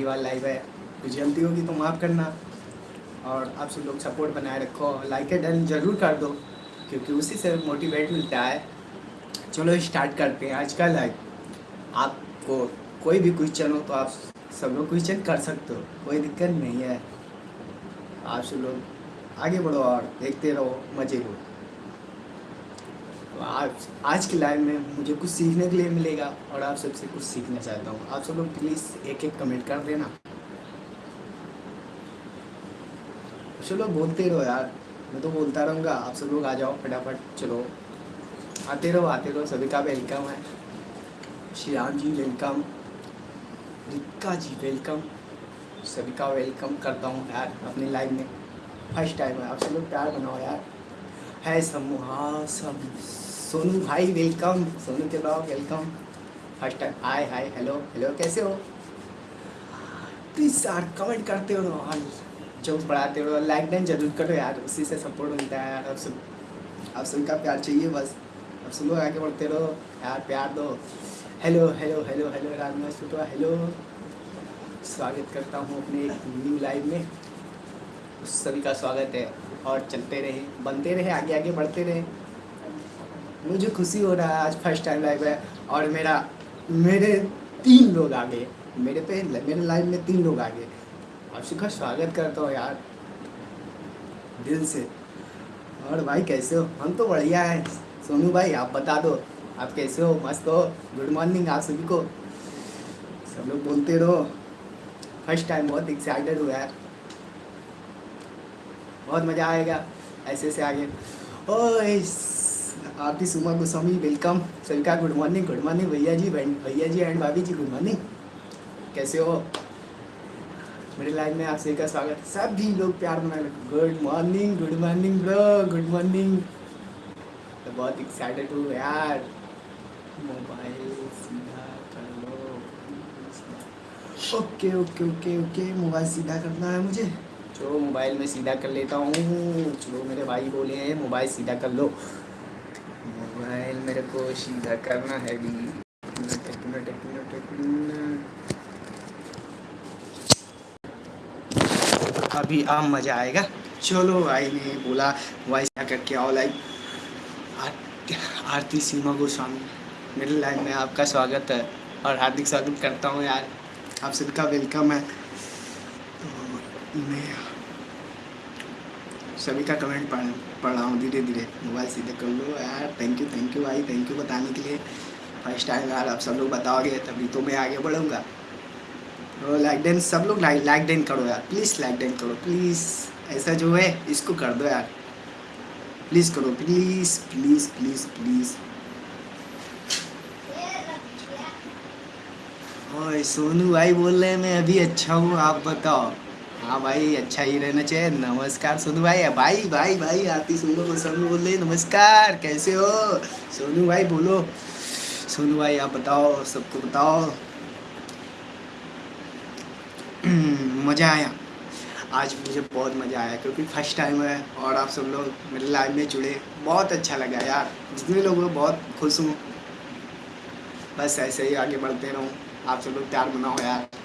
पहली बार लाइव है। कुछ गलती होगी तो माफ़ करना। और आप सब लोग सपोर्ट बनाए रखो। लाइक एंड डन ज़रूर कर दो, क्योंकि उसी से मोटिवेट मिलता है। चलो स्टार्ट करते हैं आज का लाइव आपको कोई भी क्वेश्चन हो तो आप सब लोग क्वेश्चन कर सकते हो। कोई दिक्कत नहीं है। आप सब लोग आगे बढ़ो और देखते रहो। मज़े लो। तो आज आज की लाइव में मुझे कुछ सीखने के लिए मिलेगा और आप सबसे कुछ सीखना चाहता हूँ। आप सब लोग प्लीज़ एक एक कमेंट कर देना। चलो, बोलते रहो यार। मैं तो बोलता रहूँगा। आप सब लोग आ जाओ फटाफट। चलो। आते रहो आते रहो। सभी का वेलकम है। श्रीराम जी वेलकम रिक्का जी वेलकम सभी का वेलकम करता हूँ यार अपनी लाइफ में। फ़र्स्ट टाइम है। आप सब लोग प्यार बनाओ यार। है समूह सब सोनू भाई वेलकम सोनू के blog welcome first time hi hi hello hello कैसे हो? प्लीज़ यार कमेंट करते हो हाल जो पढ़ाते हो। लाइक डन ज़रूर करो यार, उसी से सपोर्ट मिलता है यार। अब सब अब सबका प्यार चाहिए बस। अब लोग आगे बढ़ते रहो। यार, प्यार दो। Hello hello hello hello Rajma hello स्वागत करता हूँ अपने न्यू लाइव में। उस सभी का स्वागत है। और चलते रहे, बनते रहे, आगे आगे बढ़ते रहे। मुझे खुशी हो रहा है, आज फ़र्स्ट टाइम लाइव है और मेरा, मेरे तीन लोग आ गए मेरे पे, मेरे लाइव में तीन लोग आ गए आप सबका स्वागत करता हूँ यार, दिल से। और भाई कैसे हो? हम तो बढ़िया है। सोनू भाई, आप बता दो, आप कैसे हो? मस्त हो? गुड मॉर्निंग आप सभी को। सब लोग बोलते रहो। फ़र्स्ट टाइम बहुत एक्साइटेड हुआ है। बहुत मज़ा आएगा ऐसे से आगे। ओए आरती सुमा गोस्वामी वेलकम सभी का गुड मॉर्निंग गुड मॉर्निंग भैया जी भैया जी एंड भाभी जी गुड मॉर्निंग कैसे हो? मेरे लाइफ में आप सभी का स्वागत सभी लोग प्यार बना good morning good morning bro good morning तो बहुत एक्साइटेड हूँ यार। Mobile okay okay okay okay mobile सीधा करना है मुझे। चलो, मोबाइल में सीधा कर लेता हूँ। चलो, मेरे भाई बोले हैं, मोबाइल सीधा कर लो। मोबाइल मेरे को सीधा करना है भी। अभी आम मज़ा आएगा। चलो भाई ने बोला भाई क्या करके आओ लाइक आरती सीमा गोस्वामी। मेरे लाइव में आपका स्वागत है और हार्दिक स्वागत करता हूँ यार। आप सबका वेलकम है। तो मैं सभी का कमेंट पढ़ पढ़ रहा हूँ धीरे धीरे मोबाइल सीधे कर लो यार। थैंक यू थैंक यू भाई। थैंक यू बताने के लिए। फ़र्स्ट टाइम यार आप सब लोग बताओगे, तभी तो मैं आगे बढ़ूँगा। तो लाइक डेन सब लोग लाइक लाइक डेन करो यार। प्लीज़ लाइक डेन करो। प्लीज़ ऐसा जो है, इसको कर दो यार। प्लीज़ करो। प्लीज़ प्लीज़ प्लीज़ प्लीज़ ओए, सोनू भाई बोल रहे हैं, मैं अभी अच्छा हूँ। आप बताओ। हाँ भाई अच्छा ही रहना चाहिए। नमस्कार सोनू भाई। भाई भाई भाई, आती सोनू को सोनू बोल रहे नमस्कार, कैसे हो? सोनू भाई बोलो। सोनू भाई, आप बताओ, सबको बताओ। मज़ा आया। आज मुझे बहुत मज़ा आया क्योंकि फ़र्स्ट टाइम है और आप सब लोग मेरे लाइव में जुड़े। बहुत अच्छा लगा यार। जितने लोग बहुत खुश हूँ। बस ऐसे ही आगे बढ़ते रहूँ। आप सब लोग प्यार बनाओ यार।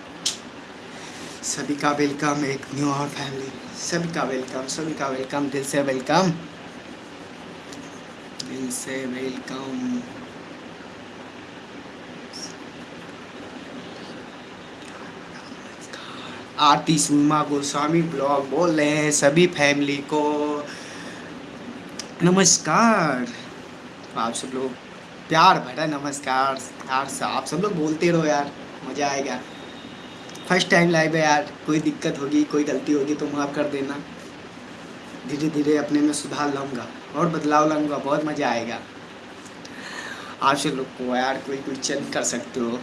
सभी का वेलकम एक न्यू और फैमिली सभी का वेलकम सभी का वेलकम दिल से वेलकम दिल से वेलकम आरती सुमा गोस्वामी ब्लॉग बोल रहे हैं सभी फैमिली को। नमस्कार। आप सब लोग, प्यार भरा नमस्कार। यार आप सब लोग बोलते रहो यार, मज़ा आएगा। फ़र्स्ट टाइम लाइव है यार, कोई दिक्कत होगी, कोई गलती होगी तो माफ़ कर देना। धीरे धीरे अपने में सुधार लाऊँगा और बदलाव लाऊँगा, बहुत मज़ा आएगा। आप सब लोग को यार कोई क्वेश्चन कर सकते हो।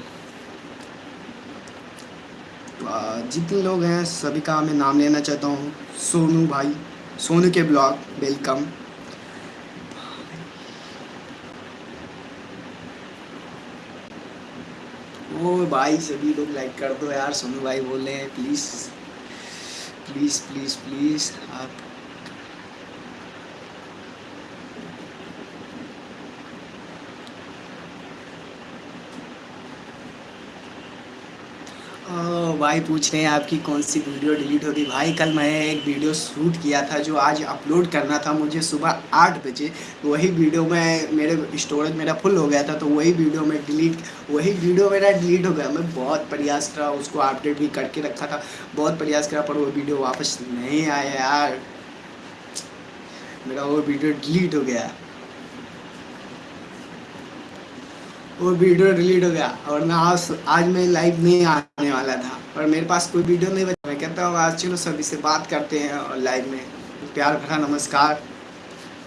जितने लोग हैं, सभी का मैं नाम लेना चाहता हूँ। सोनू भाई, सोनू के ब्लॉग वेलकम ओ भाई सभी लोग लाइक कर दो यार, सोनू भाई बोल रहे हैं प्लीज़ प्लीज़ प्लीज़ प्लीज़ आप भाई पूछ रहे हैं आपकी कौन सी वीडियो डिलीट होगी? भाई, कल मैं एक वीडियो शूट किया था जो आज अपलोड करना था मुझे सुबह आठ बजे। वही वीडियो में, मेरे स्टोरेज मेरा फुल हो गया था तो वही वीडियो में डिलीट वही वीडियो मेरा डिलीट हो गया। मैं बहुत प्रयास करा, उसको अपडेट भी करके रखा था, बहुत प्रयास करा, पर वो वीडियो वापस नहीं आया यार। मेरा वो वीडियो डिलीट हो गया। वो वीडियो डिलीट हो गया। और ना आज आज मैं लाइव नहीं आने वाला था। और मेरे पास कोई वीडियो नहीं बचा। मैं कहता हूँ, आज चलो सभी से बात करते हैं और लाइव में। प्यार भरा नमस्कार।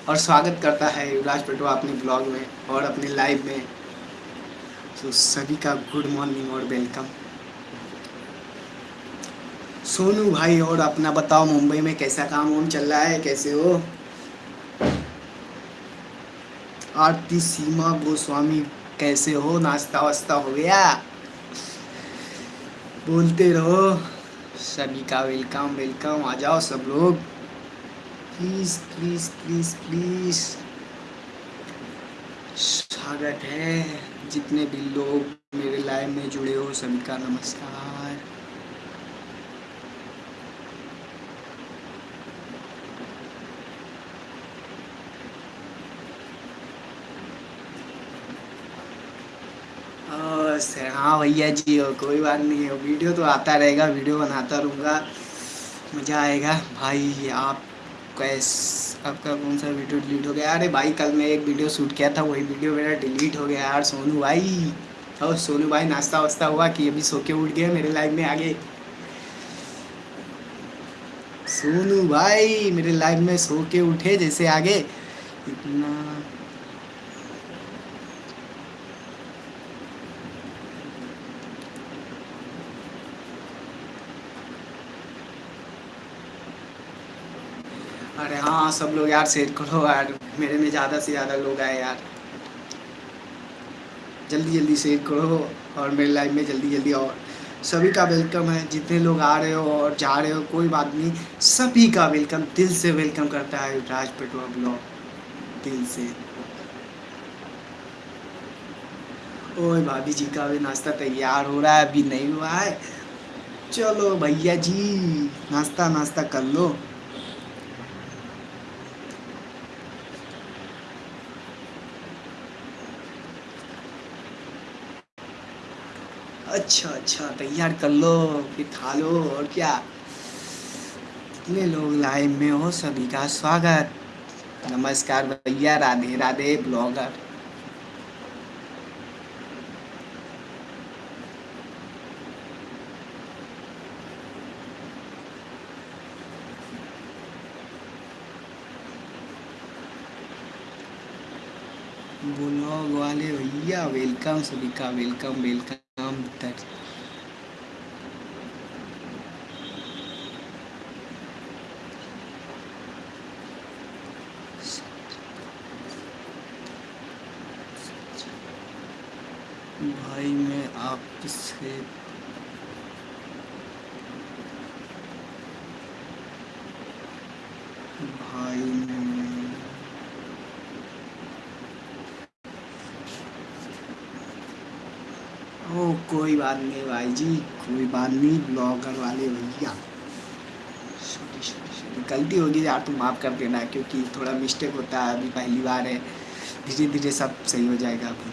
और स्वागत करता है युवराज पटवा अपने ब्लॉग में और अपने लाइव में। तो सभी का गुड मॉर्निंग और वेलकम सोनू भाई और अपना बताओ, मुंबई में कैसा काम वाम चल रहा है? कैसे हो? आरती सीमा गोस्वामी कैसे हो? नाश्ता वास्ता हो गया। बोलते रहो। सभी का वेलकम वेलकम आ जाओ सब लोग। प्लीज़ प्लीज़ प्लीज़ प्लीज़ स्वागत है। जितने भी लोग मेरे लाइव में जुड़े हो, सभी का नमस्कार। बस हाँ। भैया जी हो कोई बात नहीं है। वीडियो तो आता रहेगा, वीडियो बनाता रहूँगा। मज़ा आएगा। भाई, आप कैस, आपका कौन सा वीडियो डिलीट हो गया? अरे भाई, कल मैं एक वीडियो शूट किया था, वही वीडियो मेरा डिलीट हो गया यार, सोनू भाई। और सोनू भाई, नाश्ता वास्ता हुआ कि अभी सो के उठ गए मेरे लाइफ में आगे। सोनू भाई, मेरे लाइफ में सो के उठे जैसे आगे। इतना अरे हाँ सब लोग यार शेयर करो यार। मेरे में ज़्यादा से ज़्यादा लोग आए यार। जल्दी जल्दी शेयर करो और मेरे लाइफ में जल्दी जल्दी और सभी का वेलकम है, जितने लोग आ रहे हो और जा रहे हो, कोई बात नहीं। सभी का वेलकम दिल से वेलकम करता है राज पेटवा ब्लॉग। दिल से। ओए भाभी जी का भी नाश्ता तैयार हो रहा है, अभी नहीं हुआ है। चलो भैया जी, नाश्ता नाश्ता कर लो। अच्छा तैयार कर लो, फिर खा लो, और क्या? कितने लोग लाइव में हो सभी का स्वागत। नमस्कार भैया, राधे राधे, ब्लॉगर। ब्लॉग वाले भैया वेलकम सभी का वेलकम वेलकम तक भाई मैं ओ कोई बात नहीं भाई जी, कोई बात नहीं, ब्लॉगर वाले भैया। गलती होगी यार, तुम माफ़ कर देना, क्योंकि थोड़ा मिस्टेक होता है, अभी पहली बार है। धीरे धीरे सब सही हो जाएगा। अभी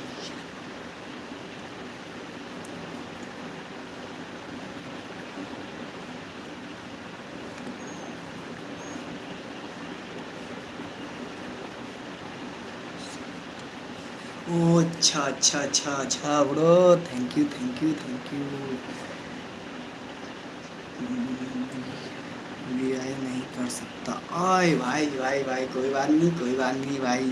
ओ अच्छा अच्छा अच्छा अच्छा bro thank you thank you thank you VI नहीं कर सकता। आए भाई भाई भाई, कोई बात नहीं, कोई बात नहीं, भाई।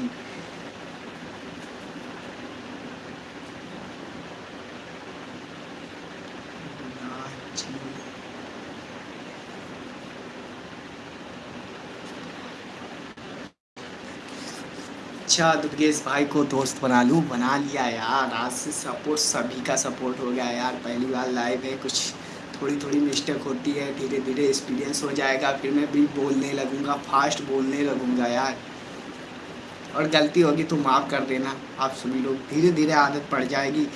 अच्छा दुर्गेश भाई को दोस्त बना लूँ। बना लिया यार। आज से सपोर्ट सभी का सपोर्ट हो गया यार। पहली बार लाइव है, कुछ थोड़ी थोड़ी मिस्टेक होती है। धीरे धीरे एक्सपीरियंस हो जाएगा। फिर मैं भी बोलने लगूँगा फास्ट बोलने लगूँगा यार। और गलती होगी तो माफ़ कर देना। आप सभी लोग धीरे धीरे आदत पड़ जाएगी।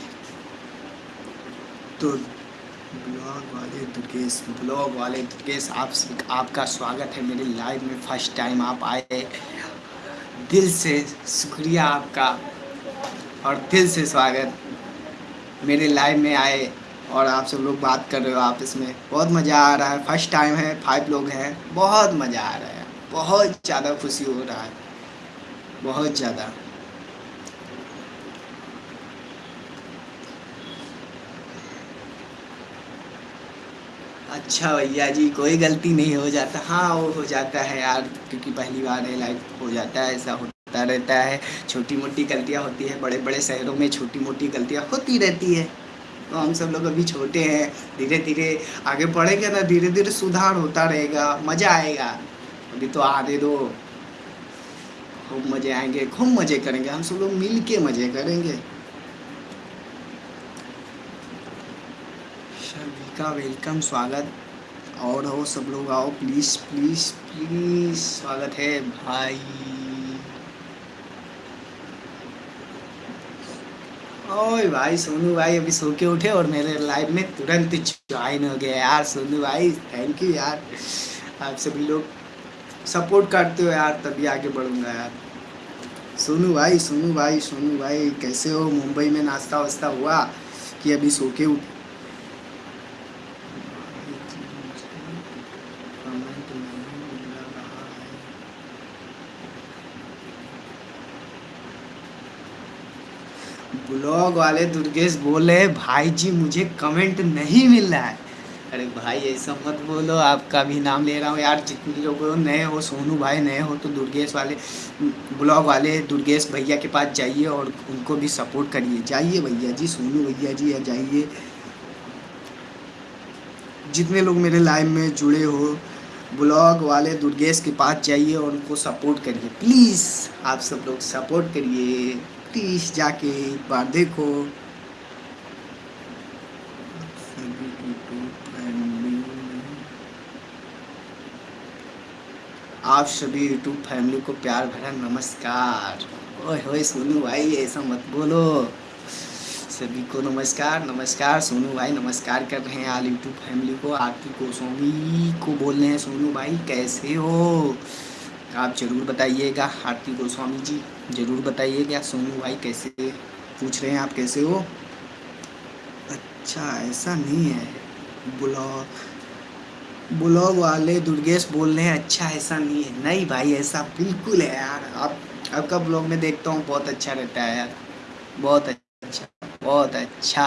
तो ब्लॉग वाले दुर्गेश ब्लॉग वाले दुर्गेश, आप आपका स्वागत है मेरे लाइव में। फ़र्स्ट टाइम आप आए दिल से शुक्रिया आपका और दिल से स्वागत। मेरे लाइव में आए और आप सब लोग बात कर रहे हो आपस में। बहुत मज़ा आ रहा है। फ़र्स्ट टाइम है फाइव लोग हैं। बहुत मज़ा आ रहा है। बहुत ज़्यादा खुशी हो रहा है। बहुत ज़्यादा। अच्छा भैया जी, कोई गलती नहीं, हो जाता। हाँ वो हो जाता है यार, क्योंकि पहली बार है लाइफ हो जाता है, ऐसा होता रहता है। छोटी मोटी गलतियाँ होती है बड़े बड़े शहरों में छोटी मोटी गलतियाँ होती रहती है। तो हम सब लोग अभी छोटे हैं धीरे धीरे आगे बढ़ेंगे ना धीरे धीरे सुधार होता रहेगा, मज़ा आएगा। अभी तो आने दो। खूब मज़े आएँगे, खूब मज़े करेंगे, हम सब लोग मिल के मज़े करेंगे सभी का वेलकम, स्वागत। और हो सब लोग आओ प्लीज़ प्लीज़ प्लीज़ स्वागत है, भाई। ओए भाई, सोनू भाई, अभी सो के उठे और मेरे लाइव में तुरंत ज्वाइन हो गया यार, सोनू भाई थैंक यू यार। आप सभी लोग सपोर्ट करते हो यार, तभी आगे बढ़ूँगा यार। सोनू भाई सोनू भाई सोनू भाई, कैसे हो? मुंबई में नाश्ता वास्ता हुआ कि अभी सो के उठ ब्लॉग वाले दुर्गेश बोले भाई जी मुझे कमेंट नहीं मिल रहा है. अरे भाई, ऐसा मत बोलो, आपका भी नाम ले रहा हूँ यार, जितने लोग नए हो, सोनू भाई नए हो तो दुर्गेश वाले, ब्लॉग वाले दुर्गेश भैया के पास जाइए और उनको भी सपोर्ट करिए। जाइए भैया जी, सोनू भैया जी या जाइए। जितने लोग मेरे लाइव में जुड़े हो, ब्लॉग वाले दुर्गेश के पास जाइए और उनको सपोर्ट करिए। प्लीज़ आप सब लोग सपोर्ट करिए। प्लीज़ जाके, एक बार देखो। आप सभी यूट्यूब फैमिली को प्यार भरा नमस्कार। ओए होए सोनू भाई, ऐसा मत बोलो। सभी को नमस्कार नमस्कार। सोनू भाई, नमस्कार कर रहे हैं आल यूट्यूब फैमिली को। आरती गोस्वामी को बोल रहे हैं, सोनू भाई, कैसे हो? आप ज़रूर बताइएगा। आरती गोस्वामी जी, ज़रूर बताइएगा। सोनू भाई कैसे पूछ रहे हैं, आप कैसे हो? अच्छा ऐसा नहीं है। ब्लॉग ब्लॉग वाले दुर्गेश बोल रहे हैं अच्छा ऐसा नहीं है। नहीं भाई, ऐसा बिल्कुल है यार। आप, आपका ब्लॉग में देखता हूँ, बहुत अच्छा रहता है यार। बहुत अच्छा बहुत अच्छा।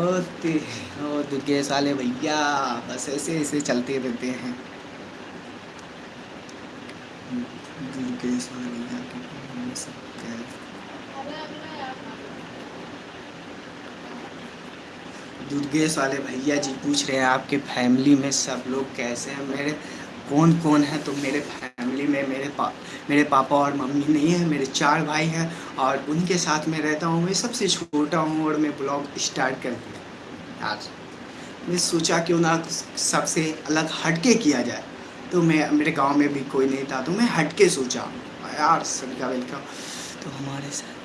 ओते ओ दुर्गेश वाले भैया। बस ऐसे ऐसे चलते रहते हैं। दुर्गेश वाले भैया जी पूछ रहे हैं, आपके फैमिली में सब लोग कैसे हैं? मेरे कौन कौन है? तो मेरे फैमिली में मेरे पा मेरे पापा और मम्मी नहीं है, मेरे चार भाई हैं और उनके साथ में रहता हूँ। मैं सबसे छोटा हूँ और मैं ब्लॉग स्टार्ट कर दिया आज मैं सोचा क्यों ना सबसे अलग हटके किया जाए। तो मैं, मेरे गाँव में भी कोई नहीं था तो मैं हटके सोचा। यार सभी का वेलकम तो हमारे साथ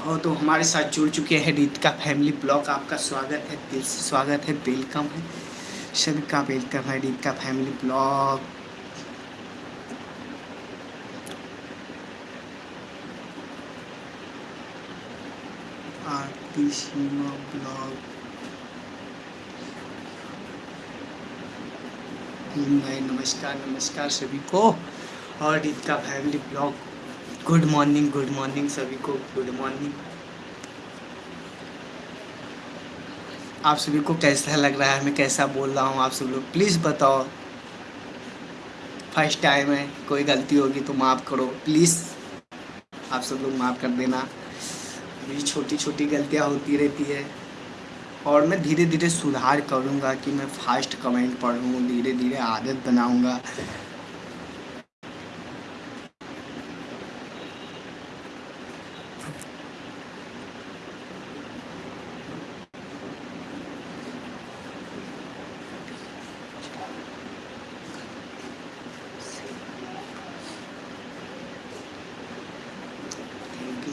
और तो हमारे साथ जुड़ चुके हैं रीत का फैमिली ब्लॉग। आपका स्वागत है, दिल से स्वागत है वेलकम है। सभी का वेलकम है रीत का फैमिली ब्लॉग आरती ब्लॉग नमस्कार नमस्कार सभी को। और रीत का family blog good morning good morning सभी को। गुड मॉर्निंग आप सभी को कैसा लग रहा है, मैं कैसा बोल रहा हूँ आप सब लोग प्लीज़ बताओ। फ़र्स्ट टाइम है, कोई गलती होगी तो माफ़ करो प्लीज़ आप सब लोग माफ़ कर देना। मेरी छोटी छोटी गलतियाँ होती रहती है। और मैं धीरे धीरे सुधार करूँगा कि मैं फास्ट कमेंट पढ़ूँ धीरे धीरे आदत बनाऊँगा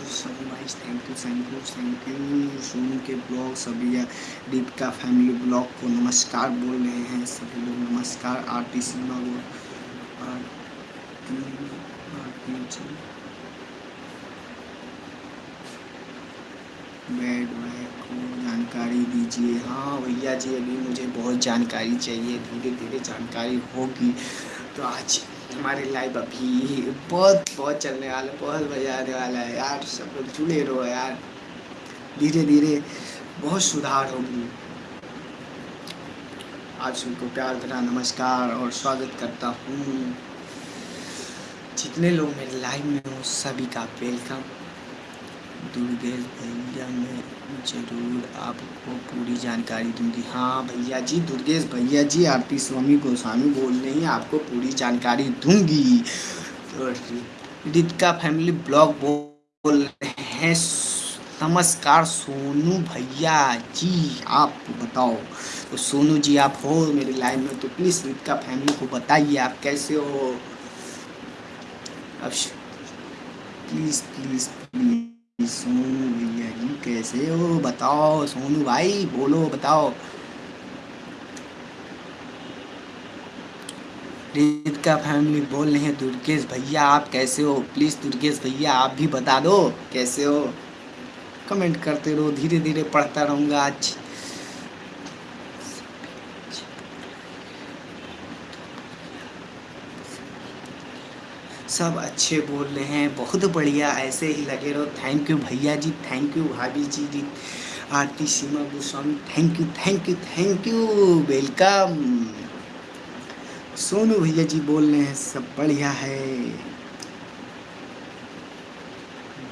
सोनू भाई thank you thank you Sonu के ब्लॉग सभी दीप का फैमिली ब्लॉग को नमस्कार बोल रहे हैं। सभी लोग नमस्कार, आरती आरती जी बेड बैग को जानकारी दीजिए। हाँ भैया जी, अभी मुझे बहुत जानकारी चाहिए, धीरे धीरे जानकारी होगी। तो आज हमारे लाइव अभी बहुत बहुत चलने वाला बहुत मज़ा आने वाला है। यार, सब लोग जुड़े रहो यार। धीरे धीरे बहुत सुधार होगी। आप सबको प्यार भरा नमस्कार और स्वागत करता हूँ। जितने लोग मेरे लाइव में हो, सभी का वेलकम दुर्गेश भैया, मैं ज़रूर आपको पूरी जानकारी दूँगी। हाँ भैया जी, दुर्गेश भैया जी, आरती स्वामी गोस्वामी बोल रहे हैं, आपको पूरी जानकारी दूँगी। तो रितिका फैमिली ब्लॉग बोल रहे हैं नमस्कार सोनू भैया जी, आप बताओ। तो सोनू जी, आप हो मेरे लाइव में तो प्लीज़ रितिका फैमिली को बताइए, आप कैसे हो? अब प्लीज़ प्लीज़ प्लीज़ सोनू भैया जी, कैसे हो? बताओ सोनू भाई, बोलो, बताओ। का फैमिली बोल रहे हैं, दुर्गेश भैया, आप कैसे हो? प्लीज़ दुर्गेश भैया, आप भी बता दो, कैसे हो? कमेंट करते रहो धीरे धीरे पढ़ता रहूँगा आज। सब अच्छे बोल रहे हैं, बहुत बढ़िया, ऐसे ही लगे रहो। थैंक यू भैया जी थैंक यू भाभी जी जी, Aarti Seema Goswami thank you thank you thank you welcome Sonu भैया जी बोल रहे हैं, सब बढ़िया है।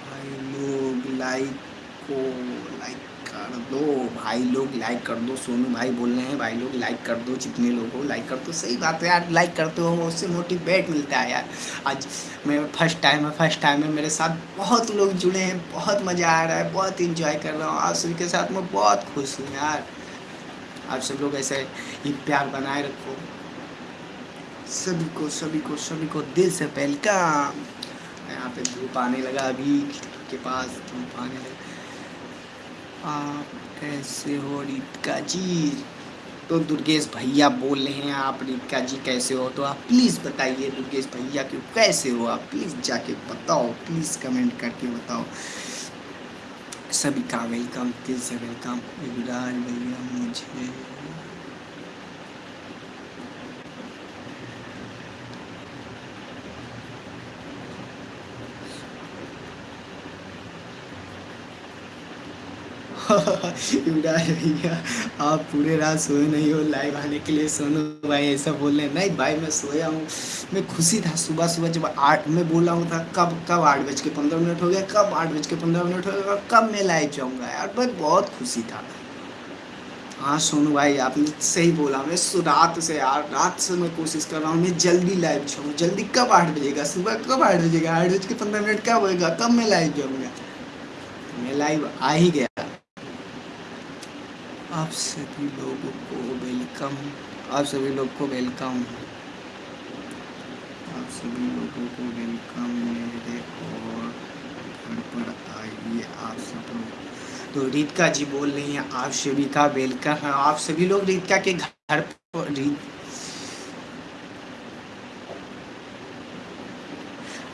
भाई लोग लाइक को लाइक कर दो, भाई लोग लाइक कर दो, सोनू भाई बोल रहे हैं, भाई लोग लाइक कर दो, जितने लोग हो लाइक कर दो। सही बात है यार लाइक करते हो, उससे मोटिवेट मिलता है यार। आज मैं फ़र्स्ट टाइम है फ़र्स्ट टाइम है, मेरे साथ बहुत लोग जुड़े हैं, बहुत मज़ा आ रहा है, बहुत इंजॉय कर रहा हूँ। आप सभी के साथ मैं बहुत खुश हूँ यार। आप सब लोग ऐसे ही प्यार बनाए रखो। सभी को सभी को सभी को दिल से वेलकम यहाँ पे धूप आने लगा अभी के पास, धूप आने लगा। आप कैसे हो रितिका जी? तो दुर्गेश भैया बोल रहे हैं, आप रितिका जी कैसे हो? तो आप प्लीज़ बताइए दुर्गेश भैया कि कैसे हो आप? प्लीज़ जाके बताओ प्लीज़ कमेंट करके बताओ। सभी का वेलकम दिल से वेलकम भैया, मुझे युवराज भैया, आप पूरे रात सोए नहीं हो लाइव आने के लिए सोनो भाई, ऐसा बोल रहे हैं नहीं भाई, मैं सोया हूँ, मैं खुशी था सुबह सुबह जब आठ में बोला हूँ था, कब कब आठ बज के पंद्रह मिनट हो गया, कब आठ बज के पंद्रह मिनट हो गया, कब मैं लाइव जाऊँगा यार मैं बहुत खुशी था। हाँ सोनू भाई, आपने सही बोला, मैं रात से यार, रात से मैं कोशिश कर रहा हूँ, मैं जल्दी लाइव जाऊँ, जल्दी कब आठ बजेगा, सुबह कब आठ बजेगा, आठ बज के पंद्रह मिनट कब होएगा, कब मैं लाइव जाऊँगा? मैं लाइव आ ही गया। आप सभी लोगों को वेलकम आप सभी लोग को वेलकम आप सभी लोगों को वेलकम मेरे और घर पर आइए आप सब लोग। तो रीतिका जी बोल रही हैं, आप सभी का वेलकम है। आप सभी लोग रीतिका के घर पर, रीत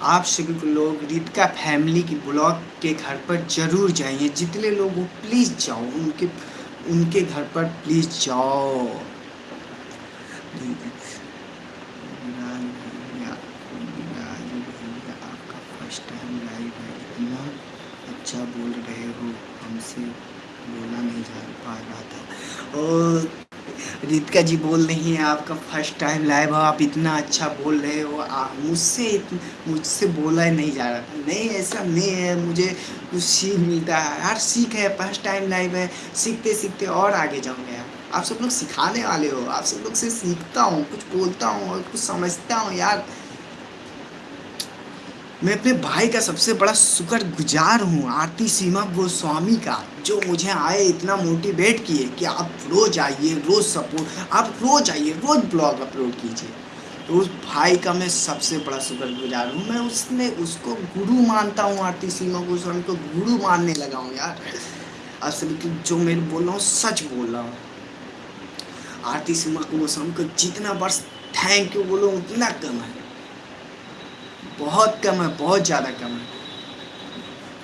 आप सभी लोग रीतिका फैमिली की ब्लॉग के घर पर ज़रूर जाइए। जितने लोग हो प्लीज़ जाओ, उनके उनके घर पर प्लीज़ जाओ। आपका फ़र्स्ट टाइम लाइव है, इतना अच्छा बोल रहे हो, हमसे बोला नहीं जा पा रहा था। और रितिका जी बोल रही हैं, आपका फ़र्स्ट टाइम लाइव है, आप इतना अच्छा बोल रहे हो मुझसे मुझसे बोला ही नहीं जा रहा था। नहीं, ऐसा नहीं है, मुझे कुछ सीख मिलता है यार सीख है फ़र्स्ट टाइम लाइव है, सीखते सीखते और आगे जाऊँगा यार आप सब लोग सिखाने वाले हो, आप सब लोग से सीखता हूँ, कुछ बोलता हूँ और कुछ समझता हूँ, यार। मैं अपने भाई का सबसे बड़ा शुक्र गुजार हूँ, आरती सीमा गोस्वामी का, जो मुझे आए इतना मोटिवेट किए कि आप रोज़ आइए, रोज़ सपोर्ट आप रोज़ आइए, रोज़ ब्लॉग अपलोड कीजिए। तो उस भाई का मैं सबसे बड़ा शुक्र गुजार हूँ। मैं उसने उसको गुरु मानता हूँ, आरती सीमा गोस्वामी को गुरु मानने लगा हूँ यार। असल की जो मैं बोल रहा हूँ, सच बोल रहा हूँ। आरती सीमा गोस्वामी को जितना वर्ष थैंक यू बोलो, उतना कम है। बहुत कम है, बहुत ज़्यादा कम है।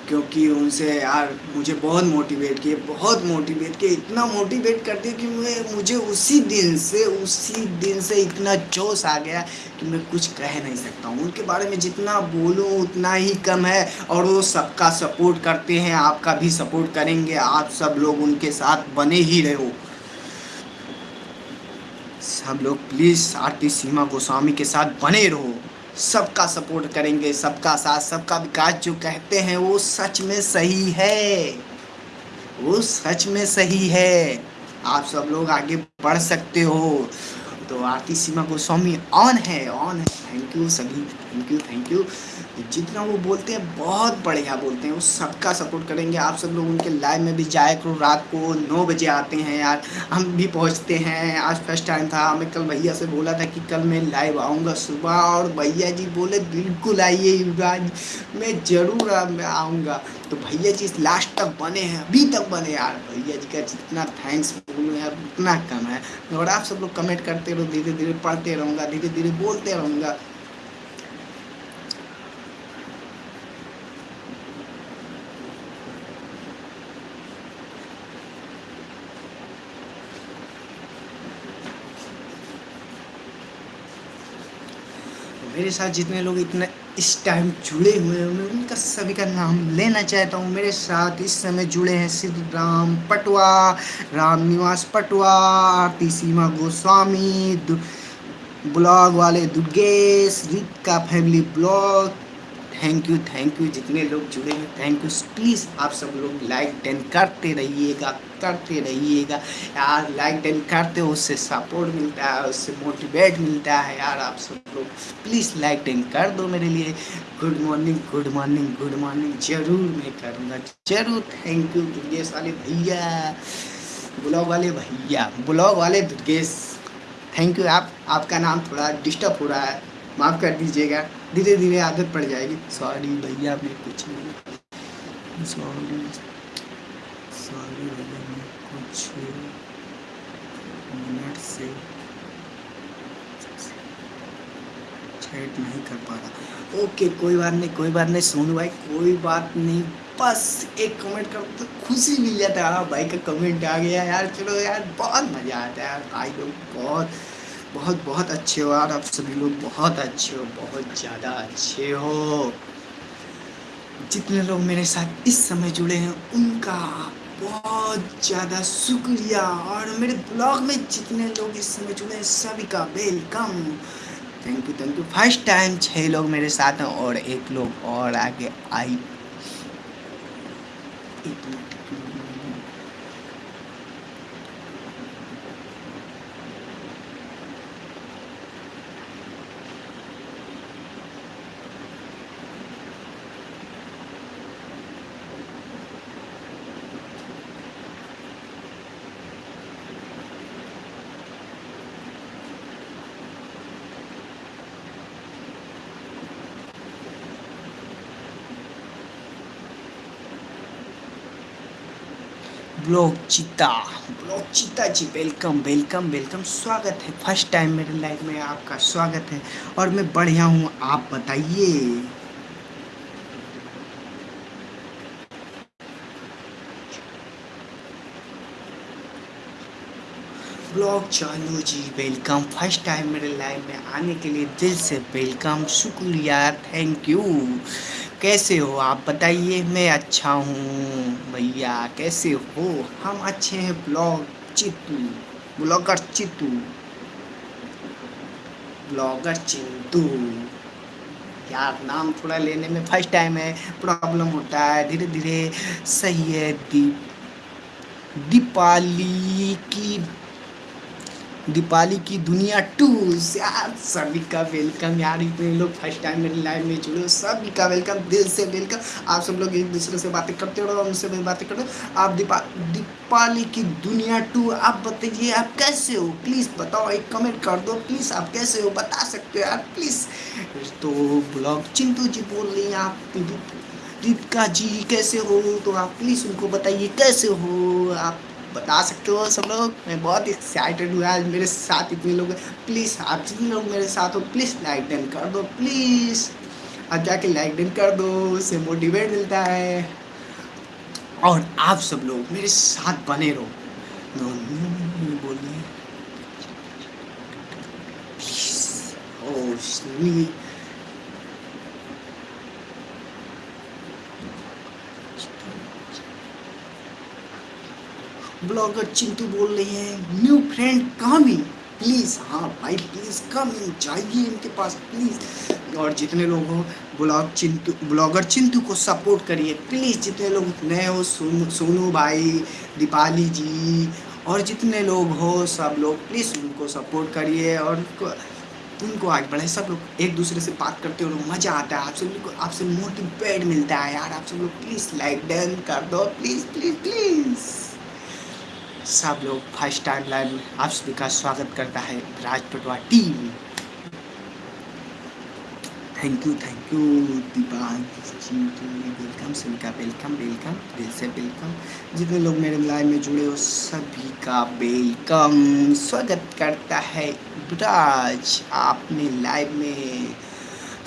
क्योंकि उनसे यार मुझे बहुत मोटिवेट किए, बहुत मोटिवेट किए, इतना मोटिवेट कर दिया कि मैं, मुझे उसी दिन से, उसी दिन से इतना जोश आ गया कि मैं कुछ कह नहीं सकता हूँ। उनके बारे में जितना बोलूँ, उतना ही कम है और वो सबका सपोर्ट करते हैं, आपका भी सपोर्ट करेंगे, आप सब लोग उनके साथ बने ही रहो। सब लोग प्लीज़ आरती सीमा गोस्वामी के साथ बने रहो। सबका सपोर्ट करेंगे, सबका साथ, सबका विकास जो कहते हैं वो सच में सही है। वो सच में सही है। आप सब लोग आगे बढ़ सकते हो। तो आरती सीमा गोस्वामी ऑन है ऑन है। थैंक यू सभी थैंक यू थैंक यू जितना वो बोलते हैं, बहुत बढ़िया बोलते हैं। वो सबका सपोर्ट करेंगे। आप सब लोग उनके लाइव में भी जाए करो। रात को नौ बजे आते हैं यार। हम भी पहुँचते हैं। आज फ़र्स्ट टाइम था। हमें कल भैया से बोला था कि कल मैं लाइव आऊँगा सुबह। और भैया जी बोले, बिल्कुल आइए युवराज मैं ज़रूर आऊँगा। तो भैया जी लास्ट तक बने हैं, अभी तक बने यार। भैया जी का जितना थैंक्स बोलूँ यार, उतना कम है। और आप सब लोग कमेंट करते रहो धीरे धीरे पढ़ते रहूँगा धीरे धीरे बोलते रहूँगा। मेरे साथ जितने लोग इतने, इस टाइम जुड़े हुए हैं, मैं उनका सभी का नाम लेना चाहता हूँ। मेरे साथ इस समय जुड़े हैं श्री राम पटवा, राम निवास पटवा, आरती सीमा गोस्वामी ब्लॉग वाले दुर्गेश रित का family blog. Thank you thank you जितने लोग जुड़े हैं थैंक यू प्लीज़ आप सब लोग लाइक टेन करते रहिएगा। करते रहिएगा। यार लाइक टेन करते हो, उससे सपोर्ट मिलता है, उससे मोटिवेट मिलता है यार आप सब लोग प्लीज़ लाइक टेन कर दो मेरे लिए। Good morning good morning good morning ज़रूर मैं करूँगा। ज़रूर थैंक यू दुर्गेश वाले भैया। ब्लॉग वाले भैया। ब्लॉग वाले दुर्गेश। थैंक यू आप, आपका नाम थोड़ा डिस्टर्ब हो रहा है। माफ़ कर दीजिएगा। धीरे धीरे आदत पड़ जाएगी। सॉरी भैया, मैं कुछ नहीं। सॉरी कुछ मिनट से चैट नहीं कर पा रहा। ओके कोई बात नहीं, कोई बात नहीं, सोनू भाई, कोई बात नहीं। बस एक कमेंट कर तो खुशी मिल जाता है। हाँ भाई का कमेंट आ गया यार। चलो यार, बहुत मज़ा आता है यार। भाई लोग बहुत बहुत बहुत अच्छे हो यार। आप सभी लोग बहुत अच्छे हो, बहुत ज़्यादा अच्छे हो। जितने लोग मेरे साथ इस समय जुड़े हैं, उनका बहुत ज़्यादा शुक्रिया। और मेरे ब्लॉग में जितने लोग इस समय जुड़े हैं, सभी का welcome. Thank you thank you first time छः लोग मेरे साथ हैं और एक लोग और आगे आई। एक ब्लॉग चिता ब्लॉग चिता जी वेलकम वेलकम वेलकम स्वागत है। फ़र्स्ट टाइम मेरे लाइफ में आपका स्वागत है। और मैं बढ़िया हूँ, आप बताइए। ब्लॉग चालू जी वेलकम फ़र्स्ट टाइम मेरे लाइफ में आने के लिए दिल से वेलकम शुक्रिया थैंक यू कैसे हो? आप बताइए। मैं अच्छा हूँ भैया। कैसे हो? हम अच्छे हैं, blog Chittu. Blogger Chittu. Blogger Chintu यार, नाम थोड़ा लेने में फ़र्स्ट टाइम है। प्रॉब्लम होता है। धीरे धीरे सही है। दीप, दीपाली की दीपाली की दुनिया टू यार सभी का वेलकम यार, इतने लोग फ़र्स्ट टाइम मेरे लाइव में जुड़े हो, सभी का वेलकम दिल से वेलकम आप सब लोग एक दूसरे से बातें करते रहो, उनसे भी बातें करते हो आप दीपा, दीपाली की दुनिया टू, आप बताइए, आप कैसे हो? प्लीज़ बताओ, एक कमेंट कर दो। प्लीज़ आप कैसे हो? बता सकते हो यार प्लीज़ तो ब्लॉग चिंटू जी बोल रही हैं, आप दीपिका जी कैसे हो? तो आप प्लीज़ उनको बताइए, कैसे हो आप? बता सकते हो सब लोग? मैं बहुत एक्साइटेड हुआ आज मेरे साथ इतने लोग प्लीज़ आप जितने लोग मेरे साथ हो प्लीज़ लाइक डन कर दो प्लीज़ अब जाके लाइक डन कर दो, उससे मोटिवेट मिलता है। और आप सब लोग मेरे साथ बने रहो। बोलिए। प्लीज़ ब्लॉगर चिंटू बोल रहे हैं न्यू फ्रेंड कमिंग प्लीज़ हाँ भाई प्लीज़ कम इन जाइए इनके पास प्लीज़ और जितने लोग हो, ब्लॉग चिंटू, ब्लॉगर चिंटू को सपोर्ट करिए प्लीज़ जितने लोग नए हो, सोनू सोनू भाई, दीपाली जी, और जितने लोग हो, सब लोग प्लीज़ उनको सपोर्ट करिए और उनको उनको आगे बढ़ाए सब लोग एक दूसरे से बात करते हो मज़ा आता है। आप सब लोग आपसे मोटिवेट मिलता है यार। आप सब लोग प्लीज़ लाइक डन कर दो। प्लीज़ प्लीज़ प्लीज़ सब लोग फ़र्स्ट टाइम लाइव में आप सभी का स्वागत करता है Raj Patwa team. Thank you thank you Deepal welcome सभी का वेलकम वेलकम दिल से वेलकम जितने लोग मेरे लाइव में जुड़े हो, सभी का वेलकम स्वागत करता है राज आपने लाइव में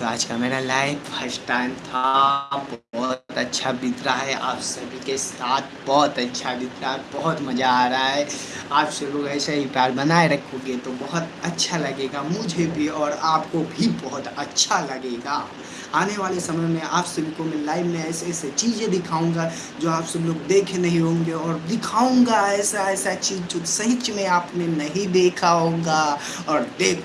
तो आज का मेरा लाइव फ़र्स्ट टाइम था। बहुत अच्छा बीत रहा है। आप सभी के साथ बहुत अच्छा बीत रहा है। बहुत मज़ा आ रहा है। आप सब लोग ऐसे ही प्यार बनाए रखोगे तो बहुत अच्छा लगेगा मुझे भी और आपको भी बहुत अच्छा लगेगा। आने वाले समय में आप सभी को मैं लाइव में ऐसे ऐसे चीज़ें दिखाऊँगा जो आप सब लोग देखे नहीं होंगे और दिखाऊँगा ऐसा ऐसा चीज़ जो सही में आपने नहीं देखा होगा। और देख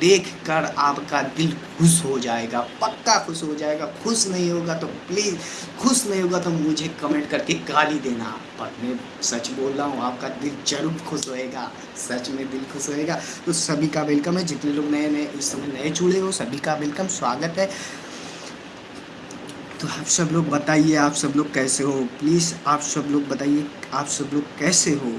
देख कर आपका दिल खुश हो जाएगा, पक्का खुश हो जाएगा। खुश नहीं होगा तो प्लीज़ खुश नहीं होगा तो मुझे कमेंट करके गाली देना। पर मैं सच बोल रहा हूँ, आपका दिल ज़रूर खुश होएगा। सच में दिल खुश होएगा। तो सभी का वेलकम है। जितने लोग नए नए, इस समय नए जुड़े हो, सभी का वेलकम स्वागत है। तो आप सब लोग बताइए, आप सब लोग कैसे हो? प्लीज़ आप सब लोग बताइए, आप सब लोग कैसे हो?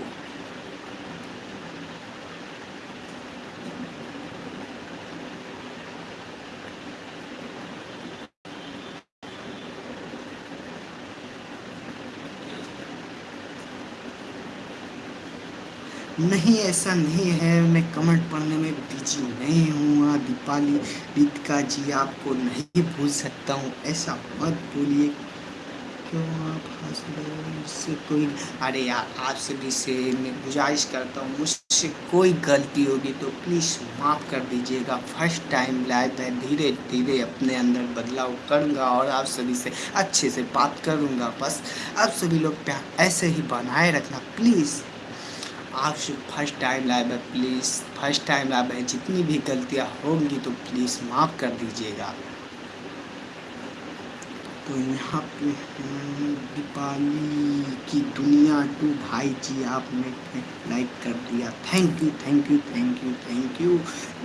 नहीं, ऐसा नहीं है। मैं कमेंट पढ़ने में बिज़ी नहीं हूँ। दीपाली, दीपिका जी, आपको नहीं भूल सकता हूँ। ऐसा मत बोलिए। क्यों आप हंस इससे कोई अरे यार आपसे भी से मैं गुजारिश करता हूँ। मुझसे कोई गलती होगी तो प्लीज़ माफ़ कर दीजिएगा। फ़र्स्ट टाइम लाइव है धीरे धीरे अपने अंदर बदलाव करूँगा और आप सभी से अच्छे से बात करूँगा। बस आप सभी लोग प्यार, ऐसे ही बनाए रखना। प्लीज़ आप फ़र्स्ट टाइम लाइव है प्लीज़ फ़र्स्ट टाइम लाइव है, जितनी भी गलतियाँ होंगी तो प्लीज़ माफ़ कर दीजिएगा। तो यहाँ पे दीपाली की दुनिया टू भाई जी, आपने लाइक कर दिया। Thank you thank you thank you thank you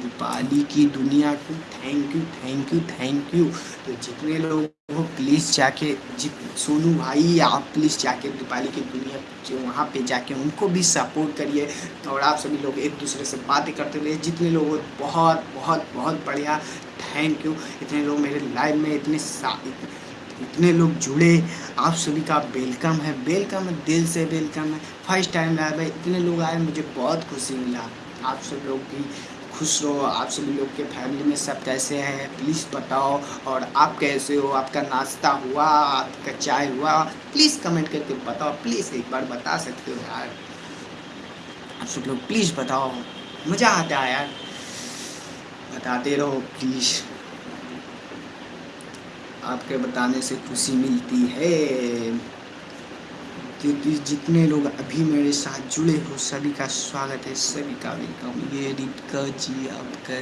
Deepali की दुनिया two thank you thank you thank you तो जितने लोग हो प्लीज़ जाके जित, सोनू भाई, आप प्लीज़ जाके दीपाली की दुनिया वहाँ पे जाके उनको भी सपोर्ट करिए। तो और आप सभी लोग एक दूसरे से बातें करते रहिए। जितने लोग हो, बहुत बहुत बहुत बढ़िया। थैंक यू इतने लोग मेरे लाइव में इतने इतने लोग जुड़े, आप सभी का वेलकम है वेलकम है, दिल से वेलकम है। फ़र्स्ट टाइम आया भाई, इतने लोग आए, मुझे बहुत खुशी मिला। आप सब लोग भी खुश रहो, आप सभी लोग के फैमिली में सब कैसे हैं प्लीज़ बताओ, और आप कैसे हो, आपका नाश्ता हुआ, आपका चाय हुआ प्लीज़ कमेंट करके बताओ प्लीज़ एक बार बता सकते हो यार। आप सब लोग प्लीज़ बताओ, मज़ा आता है यार। बताते रहो प्लीज़ आपके बताने से खुशी मिलती है। क्योंकि जितने लोग अभी मेरे साथ जुड़े हो, सभी का स्वागत है, सभी का वेलकम ये रिटका जी, आपका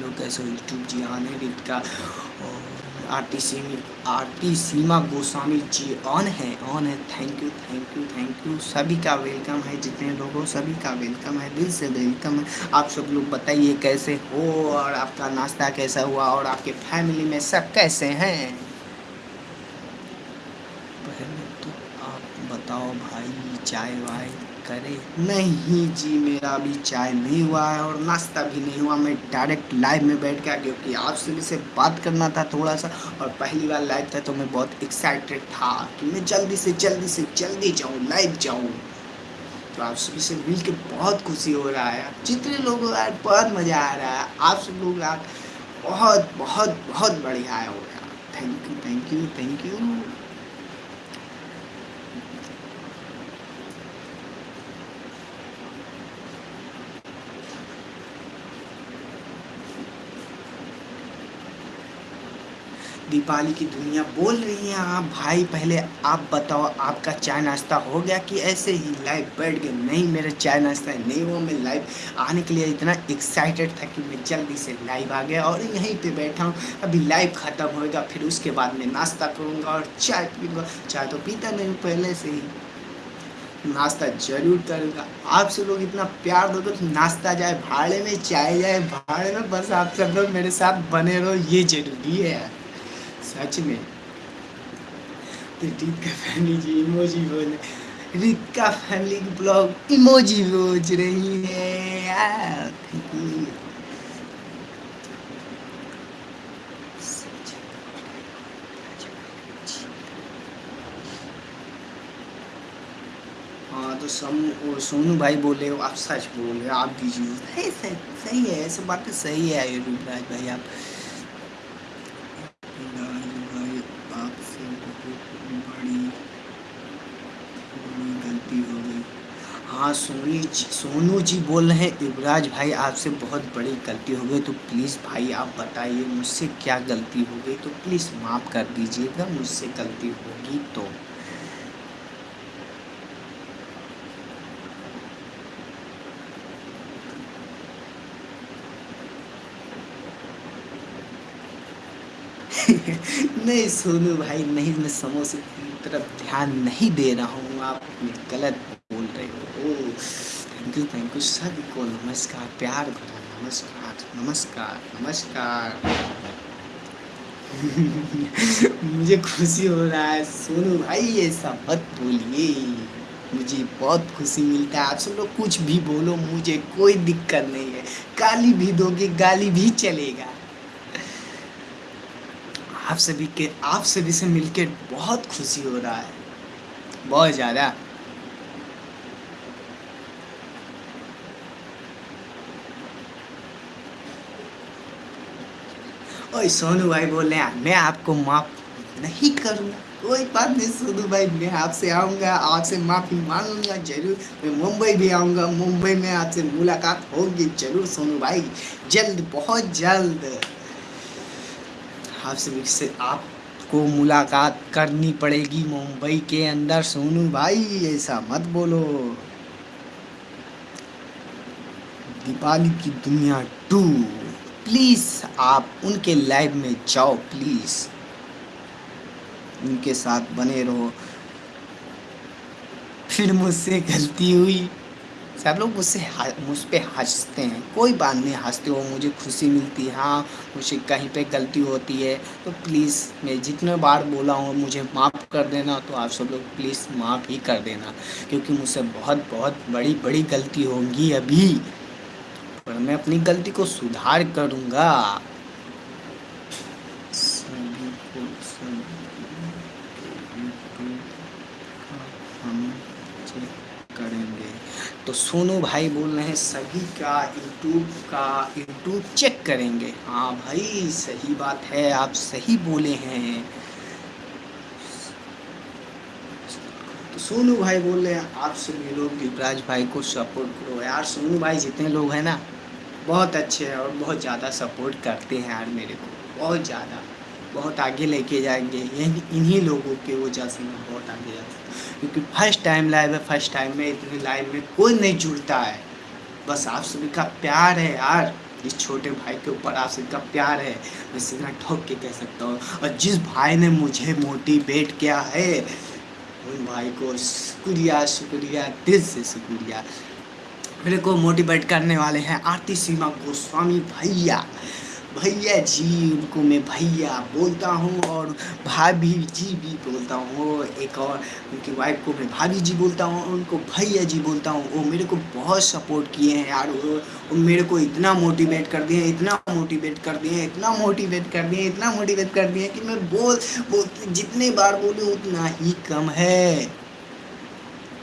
लोग कैसे यूट्यूब जी, आने रिटका और आरती सीमी आरती सीमा गोस्वामी जी ऑन है ऑन है। Thank you thank you thank you सभी का वेलकम है, जितने लोग हो, सभी का वेलकम है, दिल से वेलकम है। आप सब लोग बताइए कैसे हो और आपका नाश्ता कैसा हुआ और आपके फैमिली में सब कैसे हैं? पहले तो आप बताओ भाई, चाय वाय। करे। नहीं जी, मेरा अभी चाय नहीं हुआ है और नाश्ता भी नहीं हुआ। मैं डायरेक्ट लाइव में बैठ गया क्योंकि आपसे भी से बात करना था थोड़ा सा और पहली बार लाइव था तो मैं बहुत एक्साइटेड था कि मैं जल्दी से जल्दी से, जल्दी जाऊँ लाइव जाऊँ। तो आप सभी से मिल के बहुत खुशी हो रहा है। जितने लोग यार बहुत मज़ा आ रहा है। आप सब लोग बहुत बहुत बहुत बढ़िया है हो। गया thank you thank you thank you Deepawali की दुनिया बोल रही हैं आप। भाई, पहले आप बताओ, आपका चाय नाश्ता हो गया कि ऐसे ही लाइव बैठ गए? नहीं, मेरा चाय नाश्ता है नहीं हुआ, मैं लाइव आने के लिए इतना एक्साइटेड था कि मैं जल्दी से लाइव आ गया और यहीं पे बैठा हूँ। अभी लाइव ख़त्म होएगा, फिर उसके बाद मैं नाश्ता करूँगा और चाय पीऊँगा। चाय तो पीता नहीं, पहले से ही नाश्ता ज़रूर करूँगा। आप सब लोग इतना प्यार दो तो नाश्ता जाए, भाड़े में चाय जाए, भाड़े में बस आप सब लोग मेरे साथ बने रहो, ये ज़रूरी है। यार सच में। रीत का फैमिली जी इमोजी बोल रीत का फैमिली की ब्लॉग इमोजी बोझ रही है। हाँ तो सम सोनू भाई बोले आप सच बोल रहे हो, आप दीजिए सही है, ऐसे बातें सही है युवराज भाई, आप हाँ सोनी सोनू जी बोल रहे हैं, युवराज भाई आपसे बहुत बड़ी गलती हो गई तो प्लीज़ भाई आप बताइए, मुझसे क्या गलती हो गई? तो प्लीज़ माफ़ कर दीजिएगा, मुझसे गलती होगी तो। नहीं सोनू भाई, नहीं, मैं समोसे की तरफ़ ध्यान नहीं दे रहा हूँ। आप गलत बोल रहे हो। थैंक यू थैंक यू सभी को नमस्कार, प्यार भरा नमस्कार नमस्कार नमस्कार। मुझे खुशी हो रहा है। सोनू भाई ऐसा मत बोलिए। मुझे बहुत खुशी मिलता है। आप सब लोग कुछ भी बोलो, मुझे कोई दिक्कत नहीं है। गाली भी दोगे, गाली भी चलेगा। आप सभी के, आप सभी से मिलकर बहुत खुशी हो रहा है। बहुत ज़्यादा। ओए, सोनू भाई बोल रहे मैं आपको माफ़ नहीं करूँगा। कोई बात नहीं, सोनू भाई, मैं आपसे आऊँगा, आपसे माफ़ी मांगूँगा, ज़रूर। मैं मुंबई भी आऊँगा, मुंबई में आपसे मुलाकात होगी, ज़रूर, सोनू भाई। जल्द, बहुत जल्द। आपसे से आपको मुलाकात करनी पड़ेगी मुंबई के अंदर। सोनू भाई, ऐसा मत बोलो। दीपाली की दुनिया टू। प्लीज़, आप उनके लाइव में जाओ, प्लीज़। उनके साथ बने रहो। फिर मुझसे गलती हुई। सब लोग मुझसे मुझ पर हँसते हैं। कोई बात नहीं, हँसते हो, मुझे खुशी मिलती है। हाँ मुझे कहीं पे गलती होती है तो प्लीज़ मैं जितने बार बोला हूँ, मुझे माफ़ कर देना तो आप सब लोग प्लीज़ माफ़ ही कर देना, क्योंकि मुझसे बहुत बहुत बड़ी बड़ी गलती होंगी अभी। पर मैं अपनी गलती को सुधार करूँगा। तो सोनू भाई बोल रहे हैं, सभी का यूट्यूब का यूट्यूब चेक करेंगे। हाँ भाई, सही बात है, आप सही बोले हैं। तो सोनू भाई बोल रहे हैं आप सभी लोग युवराज भाई को सपोर्ट करो। यार, सोनू भाई जितने लोग हैं ना, बहुत अच्छे हैं और बहुत ज़्यादा सपोर्ट करते हैं यार मेरे को, बहुत ज़्यादा। बहुत आगे लेके जाएँगे। यही इन्हीं लोगों के वजह से मैं बहुत आगे जाता क्योंकि फ़र्स्ट टाइम लाइव है फ़र्स्ट टाइम में इतने लाइव में कोई नहीं जुड़ता है। बस आप सभी का प्यार है यार। इस छोटे भाई के ऊपर आप सभी का प्यार है। मैं सीधा ठोक के कह सकता हूँ। और जिस भाई ने मुझे मोटिवेट किया है, उन भाई को शुक्रिया शुक्रिया, दिल से शुक्रिया। मेरे को मोटिवेट करने वाले हैं आरती सीमा गोस्वामी भैया। भैया जी उनको मैं भैया बोलता हूँ और भाभी जी भी बोलता हूँ। एक और उनकी वाइफ को मैं भाभी जी बोलता हूँ उनको भैया जी बोलता हूँ। वो मेरे को बहुत सपोर्ट किए हैं यार। वो, मेरे को इतना मोटिवेट कर दिए इतना मोटिवेट कर दिए इतना मोटिवेट कर दिए इतना मोटिवेट कर दिए कि मैं बोल बोल जितने बार बोलूँ उतना ही कम है।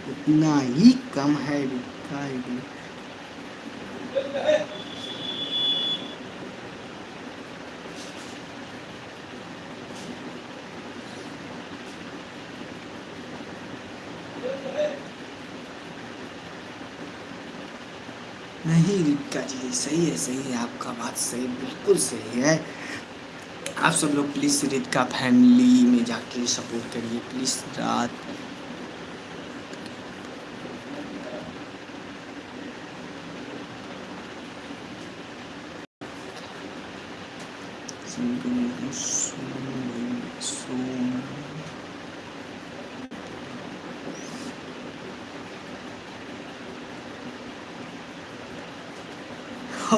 उतना ही कम है। नहीं जी सही है सही है, आपका बात सही, बिल्कुल सही है। आप सब लोग प्लीज़ रिक्का फैमिली में जाके सपोर्ट करिए प्लीज़ रात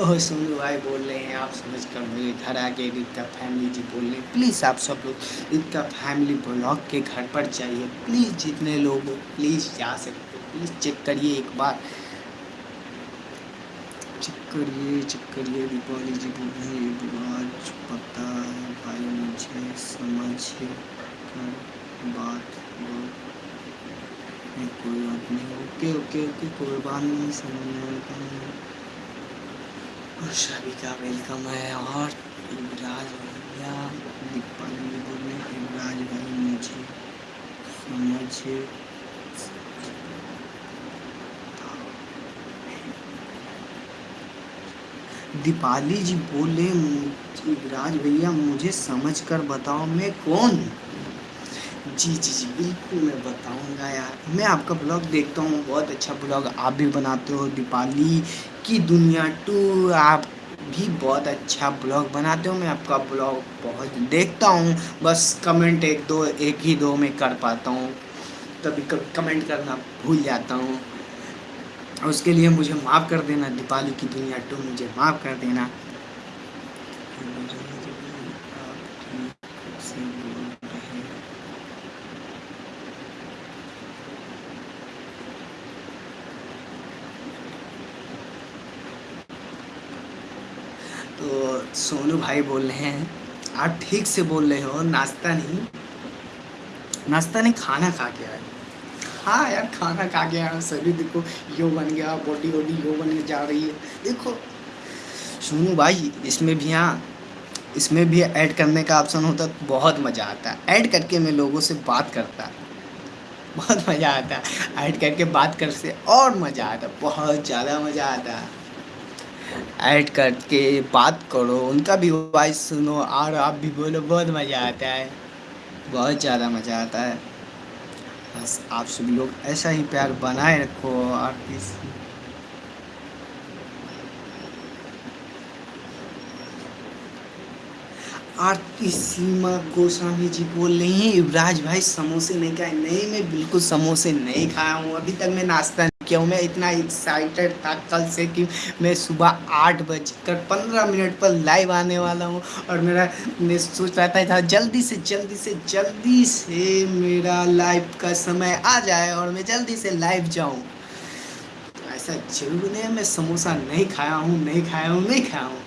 सोनू भाई, बोल रहे हैं, आप समझ कर मेरे घर आके रिक्का फैमिली जी बोल रहे हैं प्लीज़ आप सब लोग रिक्का फैमिली ब्लॉग के घर पर जाइए प्लीज़ जितने लोग हो प्लीज़ जा सकते प्लीज़ चेक करिए एक बार। चेक करिए चेक करिए, दीपावली जी बोल रहे हैं पता है भाई, मुझे समझ कर बात कोई बात नहीं, ओके ओके ओके, कोई बात नहीं, समझ में और सभी वेलकम है और युवराज भैया दीपावली बोले युवराज भाई मुझे समझ दीपाली जी बोले युवराज भैया मुझे समझ कर बताओ मैं कौन? जी जी जी, बिल्कुल मैं बताऊँगा यार। मैं आपका ब्लॉग देखता हूँ, बहुत अच्छा ब्लॉग आप भी बनाते हो, दीपाली की दुनिया टू आप भी बहुत अच्छा ब्लॉग बनाते हो। मैं आपका ब्लॉग बहुत देखता हूँ, बस कमेंट एक दो, एक ही दो में कर पाता हूँ। कभी कभी कमेंट करना भूल जाता हूँ। उसके लिए मुझे माफ़ कर देना, दीपाली की दुनिया टू मुझे माफ़ कर देना। सोनू भाई बोल रहे हैं। आप ठीक से बोल रहे हो, नाश्ता नहीं। नाश्ता नहीं, खाना खा के आए। हाँ यार, खाना खा के आया सभी देखो, यो बन गया बॉडी वॉडी यो बन जा रही है। देखो, सोनू भाई, इसमें भी हाँ इसमें भी ऐड करने का ऑप्शन होता तो बहुत मज़ा आता है। ऐड करके मैं लोगों से बात करता। बहुत मज़ा आता है। ऐड करके बात कर से और मज़ा आता बहुत ज़्यादा मज़ा आता है। ऐड करके बात करो, उनका भी वॉइस सुनो और आप भी बोलो, बहुत मज़ा आता है। बहुत ज़्यादा मज़ा आता है। बस आप सभी लोग ऐसा ही प्यार बनाए रखो और किसी आरती सीमा गोस्वामी जी बोल रही हैं, युवराज भाई समोसे नहीं खाए। नहीं, मैं बिल्कुल समोसे नहीं खाया हूँ। अभी तक मैं नाश्ता क्यों मैं इतना एक्साइटेड था कल से कि मैं सुबह आठ बजकर पंद्रह मिनट पर लाइव आने वाला हूँ और मेरा, मैं सोच रहा था जल्दी से जल्दी से जल्दी से मेरा लाइव का समय आ जाए और मैं जल्दी से लाइव जाऊँ। ऐसा ज़रूर नहीं मैं समोसा नहीं खाया हूँ, नहीं खाया हूँ, नहीं खाया हूँ।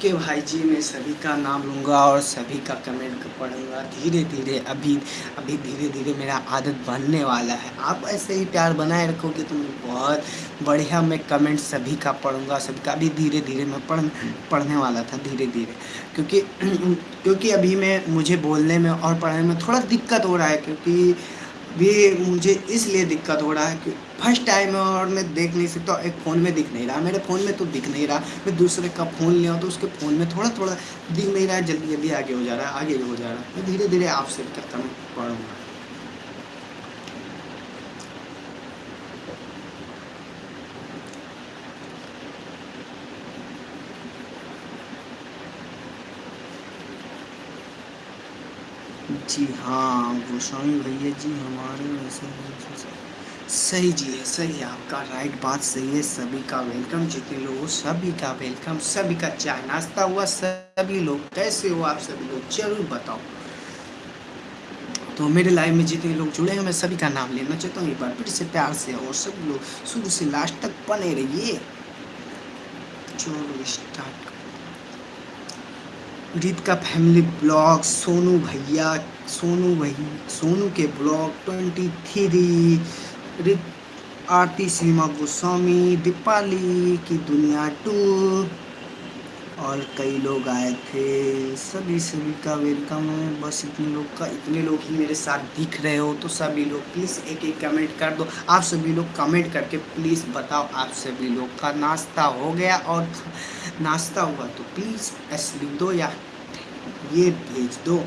ओके भाई जी, मैं सभी का नाम लूँगा और सभी का कमेंट पढ़ूँगा। धीरे धीरे अभी अभी धीरे धीरे मेरा आदत बनने वाला है। आप ऐसे ही प्यार बनाए रखोगे तो मैं बहुत बढ़िया मैं कमेंट सभी का पढ़ूँगा, सभी का। अभी धीरे धीरे मैं पढ़, पढ़ने वाला था धीरे धीरे क्योंकि क्योंकि अभी मैं, मुझे बोलने में और पढ़ने में थोड़ा दिक्कत हो रहा है, क्योंकि भी मुझे इसलिए दिक्कत हो रहा है कि फ़र्स्ट टाइम है और मैं देख नहीं सकता, एक फ़ोन में दिख नहीं रहा। मेरे फ़ोन में तो दिख नहीं रहा। मैं दूसरे का फ़ोन लिया तो उसके फ़ोन में थोड़ा थोड़ा दिख नहीं रहा है जल्दी जल्दी आगे हो जा रहा है, आगे हो जा रहा है। मैं धीरे धीरे आपसे करता मैं पढ़ूँगा। जी हाँ गोस्वामी भैया जी हमारे वैसे सही जी है सही आपका राइट बात सही है, सभी का वेलकम जितने लोग सभी का वेलकम सभी का चाय नाश्ता हुआ, सभी लोग कैसे हो आप सभी लोग, ज़रूर बताओ। तो मेरे लाइव में जितने लोग जुड़े हैं, मैं सभी का नाम लेना चाहता हूँ, एक बार फिर से प्यार से और सब लोग शुरू से लास्ट तक बने रहिए। स्टार्ट रीत का फैमिली ब्लॉग सोनू भैया सोनू भैया सोनू के blog twenty three Aarti Seema Goswami, Deepali की दुनिया टू और कई लोग आए थे। सभी सभी का वेलकम है। बस इतने लोग का, इतने लोग ही मेरे साथ दिख रहे हो तो सभी लोग प्लीज़ एक एक कमेंट कर दो। आप सभी लोग कमेंट करके प्लीज़ बताओ, आप सभी लोग का नाश्ता हो गया और नाश्ता हुआ तो प्लीज़ एस लिख दो या ये भेज दो।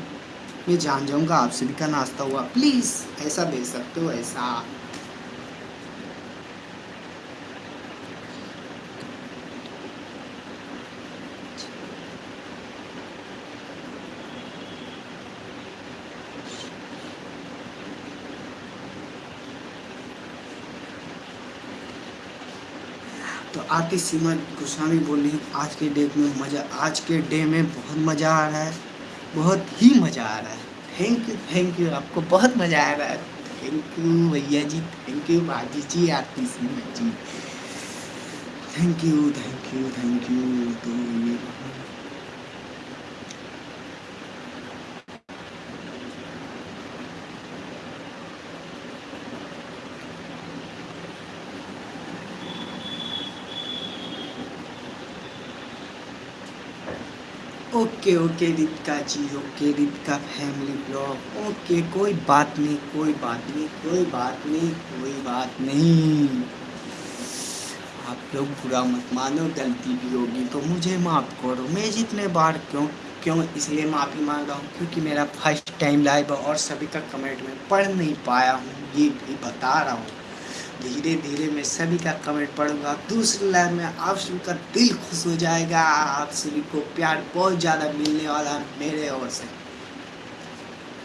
मैं जान जाऊँगा आप सभी का नाश्ता हुआ। प्लीज़, ऐसा भेज सकते हो, ऐसा। तो आरती सीमा गोस्वामी बोली, आज के डे में मज़ा, आज के डे में बहुत मज़ा आ रहा है। बहुत ही मज़ा आ रहा है। थैंक यू थैंक यू आपको बहुत मज़ा आ रहा है। थैंक यू भैया जी थैंक यू भाजी जी Aarti Singh ji. Thank you thank you thank you तो ये okay okay Deepika ji, okay Deepika family blog, okay, कोई बात नहीं, कोई बात नहीं, कोई बात नहीं, कोई बात नहीं। आप लोग बुरा मत मानो, गलती भी होगी तो मुझे माफ़ करो। मैं जितने बार क्यों क्यों इसलिए माफ़ी मांग रहा हूँ? क्योंकि मेरा फ़र्स्ट टाइम लाइव और सभी का कमेंट में पढ़ नहीं पाया हूँ, ये भी बता रहा हूँ। धीरे धीरे मैं सभी का कमेंट पढ़ूँगा। दूसरी लाइन में आप सभी का दिल खुश हो जाएगा। आप सभी को प्यार बहुत ज़्यादा मिलने वाला है मेरे ओर से।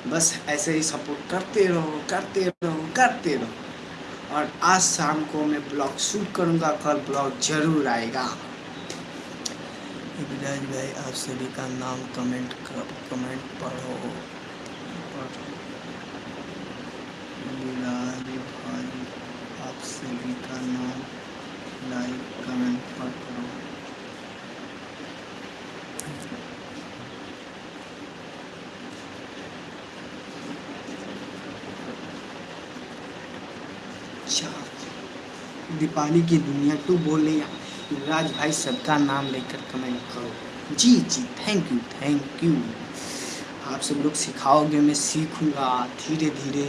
बस ऐसे ही सपोर्ट करते रहो करते रहो करते रहो। और आज शाम को मैं ब्लॉग शूट करूँगा। कल ब्लॉग ज़रूर आएगा। विराज भाई, आप सभी का नाम कमेंट कमेंट पढ़ो विराज भाई आप सभी का नाम लाइक कमेंट पढ़ो अच्छा दीपाली की दुनिया टू बोले राज भाई सबका नाम लेकर कमेंट करो जी जी थैंक यू थैंक यू आप सब लोग सिखाओगे, मैं सीखूँगा। धीरे धीरे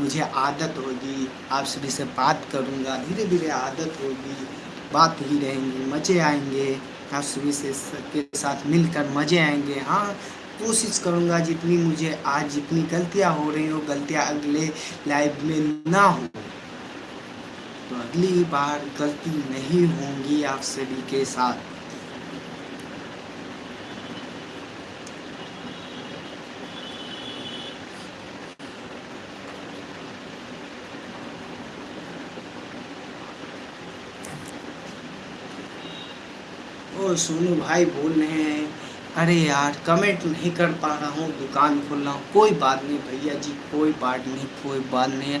मुझे आदत होगी, आप सभी से बात करूँगा धीरे धीरे आदत होगी, बात ही रहेंगी, मज़े आएँगे, आप सभी से के साथ मिलकर मज़े आएँगे। हाँ कोशिश करूँगा जितनी मुझे आज जितनी गलतियाँ हो रही हो, गलतियाँ अगले लाइफ में ना हो तो अगली बार गलती नहीं होंगी आप सभी के साथ। ओ सोनू भाई बोल रहे हैं। अरे यार कमेंट नहीं कर पा रहा हूँ, दुकान खोल रहा हूँ। कोई बात नहीं भैया जी, कोई बात नहीं, कोई बात नहीं।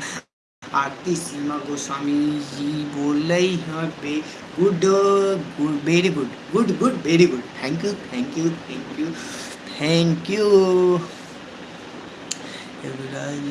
आरती सीमा गोस्वामी जी बोल रही हैं, बे good good very good good good very good thank you thank you thank you thank you Yuvraj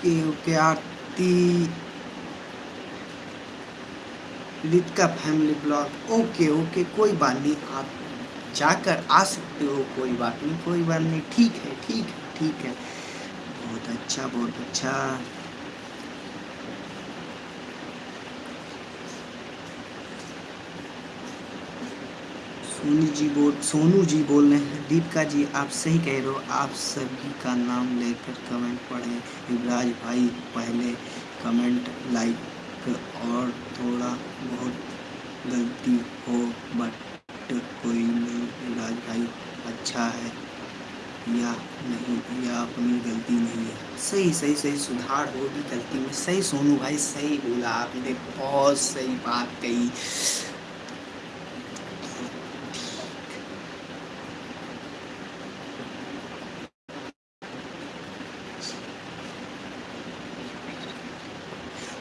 okay okay Aarti lit का फैमिली ब्लॉग ओके ओके, कोई बात नहीं, आप जाकर आ सकते हो, कोई बात नहीं, कोई बात नहीं, ठीक है ठीक है ठीक है। बहुत अच्छा बहुत अच्छा। सोनू जी बोल, सोनू जी बोल रहे हैं। दीपिका जी, आप सही कह रहे हो। आप सभी का नाम लेकर कमेंट पढ़ें। युवराज भाई, पहले कमेंट लाइक और थोड़ा बहुत गलती हो, बट कोई नहीं। युवराज भाई अच्छा है या नहीं? या अपनी गलती नहीं है? सही सही सही सुधार होगी गलती में। सही सोनू भाई, सही बोला आपने। बहुत सही बात कही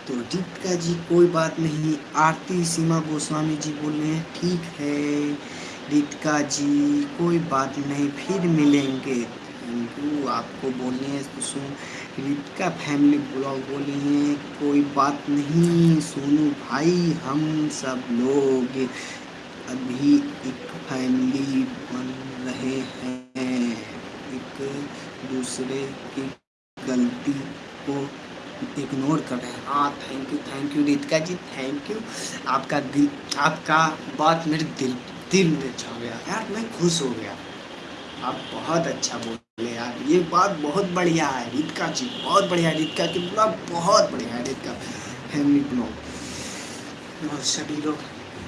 तो दीपिका जी, कोई बात नहीं। आरती सीमा गोस्वामी जी बोल रहे हैं ठीक है, दीपिका जी, कोई बात नहीं, फिर मिलेंगे। थैंक यू आपको बोलने तो सुन रितिका फैमिली ब्लॉग बोले हैं, कोई बात नहीं, सोनू भाई, हम सब लोग अभी एक फैमिली बन रहे हैं, एक दूसरे की गलती को इग्नोर कर रहे हैं। हाँ thank you thank you Ritika ji thank you आपका दिल, आपका बात मेरे दिल दिल में छा गया। यार, मैं खुश हो गया। आप बहुत अच्छा बोले यार। ये बात बहुत बढ़िया है रितिका जी। बहुत बढ़िया रितिका की ब्लॉग बहुत बढ़िया है रितिका और सभी लोग।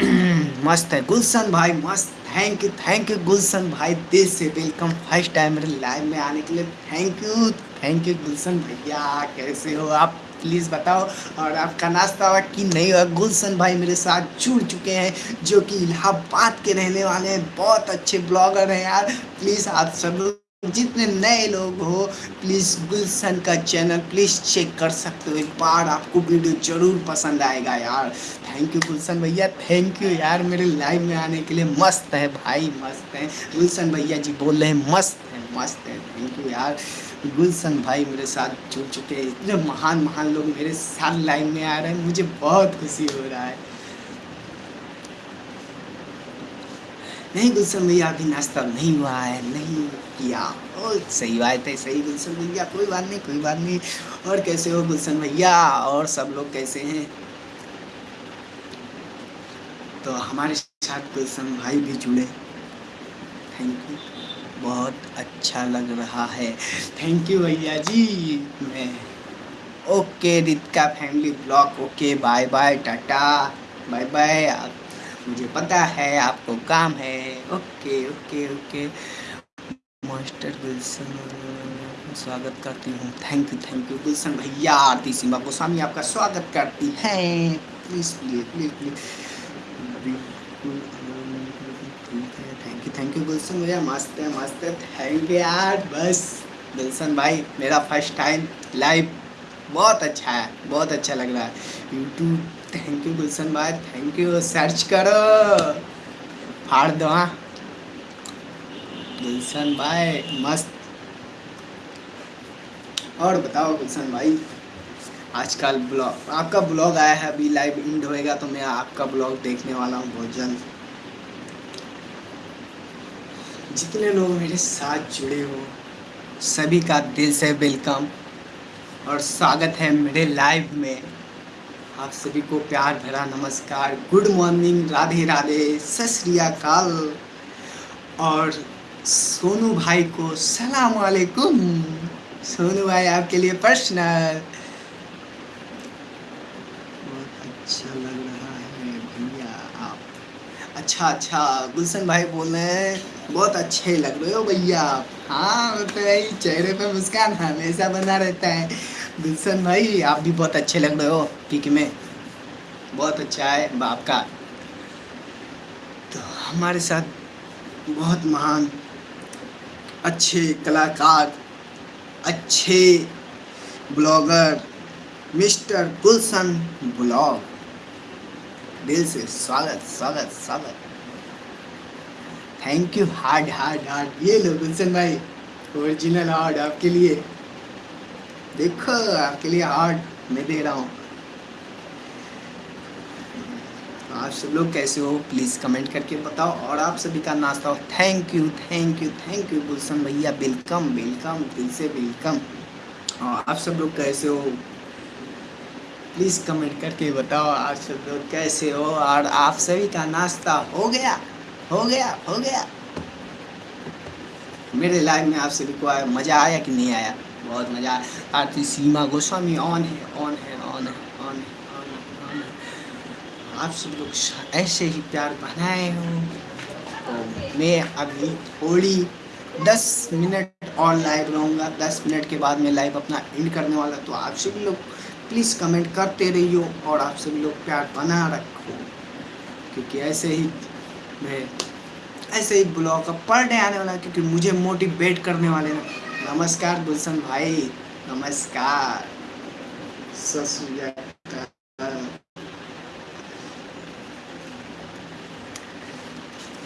मस्त है। गुलशन भाई, मस्त। Thank you thank you Gulshan भाई। दिल से वेलकम फ़र्स्ट टाइम मेरे लाइव में आने के लिए। Thank you thank you Gulshan भैया, कैसे हो आप? प्लीज़ बताओ। और आपका नाश्ता हुआ कि नहीं हुआ गुलशन भाई मेरे साथ जुड़ चुके हैं, जो कि इलाहाबाद के रहने वाले हैं। बहुत अच्छे ब्लॉगर हैं यार। प्लीज़ आप सब जितने नए लोग हो प्लीज़ गुलशन का चैनल प्लीज़ चेक कर सकते हो। एक बार आपको वीडियो ज़रूर पसंद आएगा यार। थैंक यू गुलशन भैया थैंक यू यार मेरे लाइव में आने के लिए। मस्त है भाई, मस्त है। गुलशन भैया जी बोल रहे हैं, मस्त है मस्त है। थैंक यू यार। गुलशन भाई मेरे साथ जुड़ चुके हैं। इतने महान महान लोग मेरे साथ लाइन में आ रहे हैं। मुझे बहुत खुशी हो रहा है। नहीं गुलशन भैया, अभी नाश्ता नहीं हुआ है। नहीं किया। और सही बात है, सही गुलशन भैया। कोई बात नहीं, कोई बात नहीं। और कैसे हो गुलशन भैया? और सब लोग कैसे हैं? तो हमारे साथ गुलशन भाई भी जुड़े। थैंक यू बहुत अच्छा लग रहा है। थैंक यू भैया जी। मैं okay Ritika family blog okay bye bye Tata bye bye आप, मुझे पता है आपको काम है। Okay okay okay master Gulshan स्वागत करती हूँ। Thank you thank you Gulshan भैया। आरती सीमा गोस्वामी आपका स्वागत करती हैं। Please please please please thank you Gulshan भैया। मस्त है मस्त है। थैंक यू यार। बस। गुलशन भाई, मेरा फ़र्स्ट टाइम लाइव बहुत अच्छा है, बहुत अच्छा लग रहा है। यूट्यूब थैंक यू गुलशन भाई। थैंक यू सर्च करो। फाड़ दो हाँ। गुलशन भाई, मस्त। और बताओ गुलशन भाई। आजकल ब्लॉग, आपका ब्लॉग आया है, अभी लाइव इंड होएगा तो मैं आपका ब्लॉग देखने वाला हूँ बहुत जल्द जितने लोग मेरे साथ जुड़े हो, सभी का दिल से वेलकम और स्वागत है मेरे लाइव में। आप सभी को प्यार भरा नमस्कार। गुड मॉर्निंग राधे राधे, सत और सोनू भाई को सलाम वालेकुम। सोनू भाई, आपके लिए पर्सनल बहुत अच्छा लग रहा है भैया आप। अच्छा अच्छा गुलशन भाई बोल रहे हैं। बहुत अच्छे लग रहे हो भैया आप। हाँ यही चेहरे पे मुस्कान हमेशा बना रहता है। गुलशन भाई, आप भी बहुत अच्छे लग रहे हो पिक में? बहुत अच्छा है बाप का। तो हमारे साथ बहुत महान, अच्छे कलाकार, अच्छे ब्लॉगर, मिस्टर गुलशन ब्लॉग। दिल से स्वागत स्वागत स्वागत। Thank you hard hard hard ये लो गुलशन भाई ओरिजिनल हार्ड आपके लिए। देखो, आपके लिए हार्ड मैं दे रहा हूँ। आप सब लोग कैसे हो? प्लीज़ कमेंट करके बताओ और आप सभी का नाश्ता हो। Thank you thank you thank you Gulshan भैया। वेलकम वेलकम दिल से वेलकम और आप सब लोग कैसे हो? प्लीज़ कमेंट करके बताओ। आप सब लोग कैसे हो? और आप सभी का नाश्ता हो गया। हो गया हो गया। मेरे लाइव में आपसे आया मज़ा आया कि नहीं आया? बहुत मज़ा आया। Aarti Seema Goswami on on on है ऑन है ऑन है ऑन है आप सब लोग ऐसे ही प्यार बनाए हो। तो मैं अभी थोड़ी दस मिनट और लाइव रहूँगा। दस मिनट के बाद मैं लाइव अपना एंड करने वाला। तो आप सभी लोग प्लीज़ कमेंट करते रहियो और आप सभी लोग प्यार बना रखो। क्योंकि ऐसे ही मैं ऐसे ही ब्लॉग का पर डे आने वाला क्योंकि मुझे मोटिवेट करने वाले हैं। नमस्कार गुलशन भाई, नमस्कार।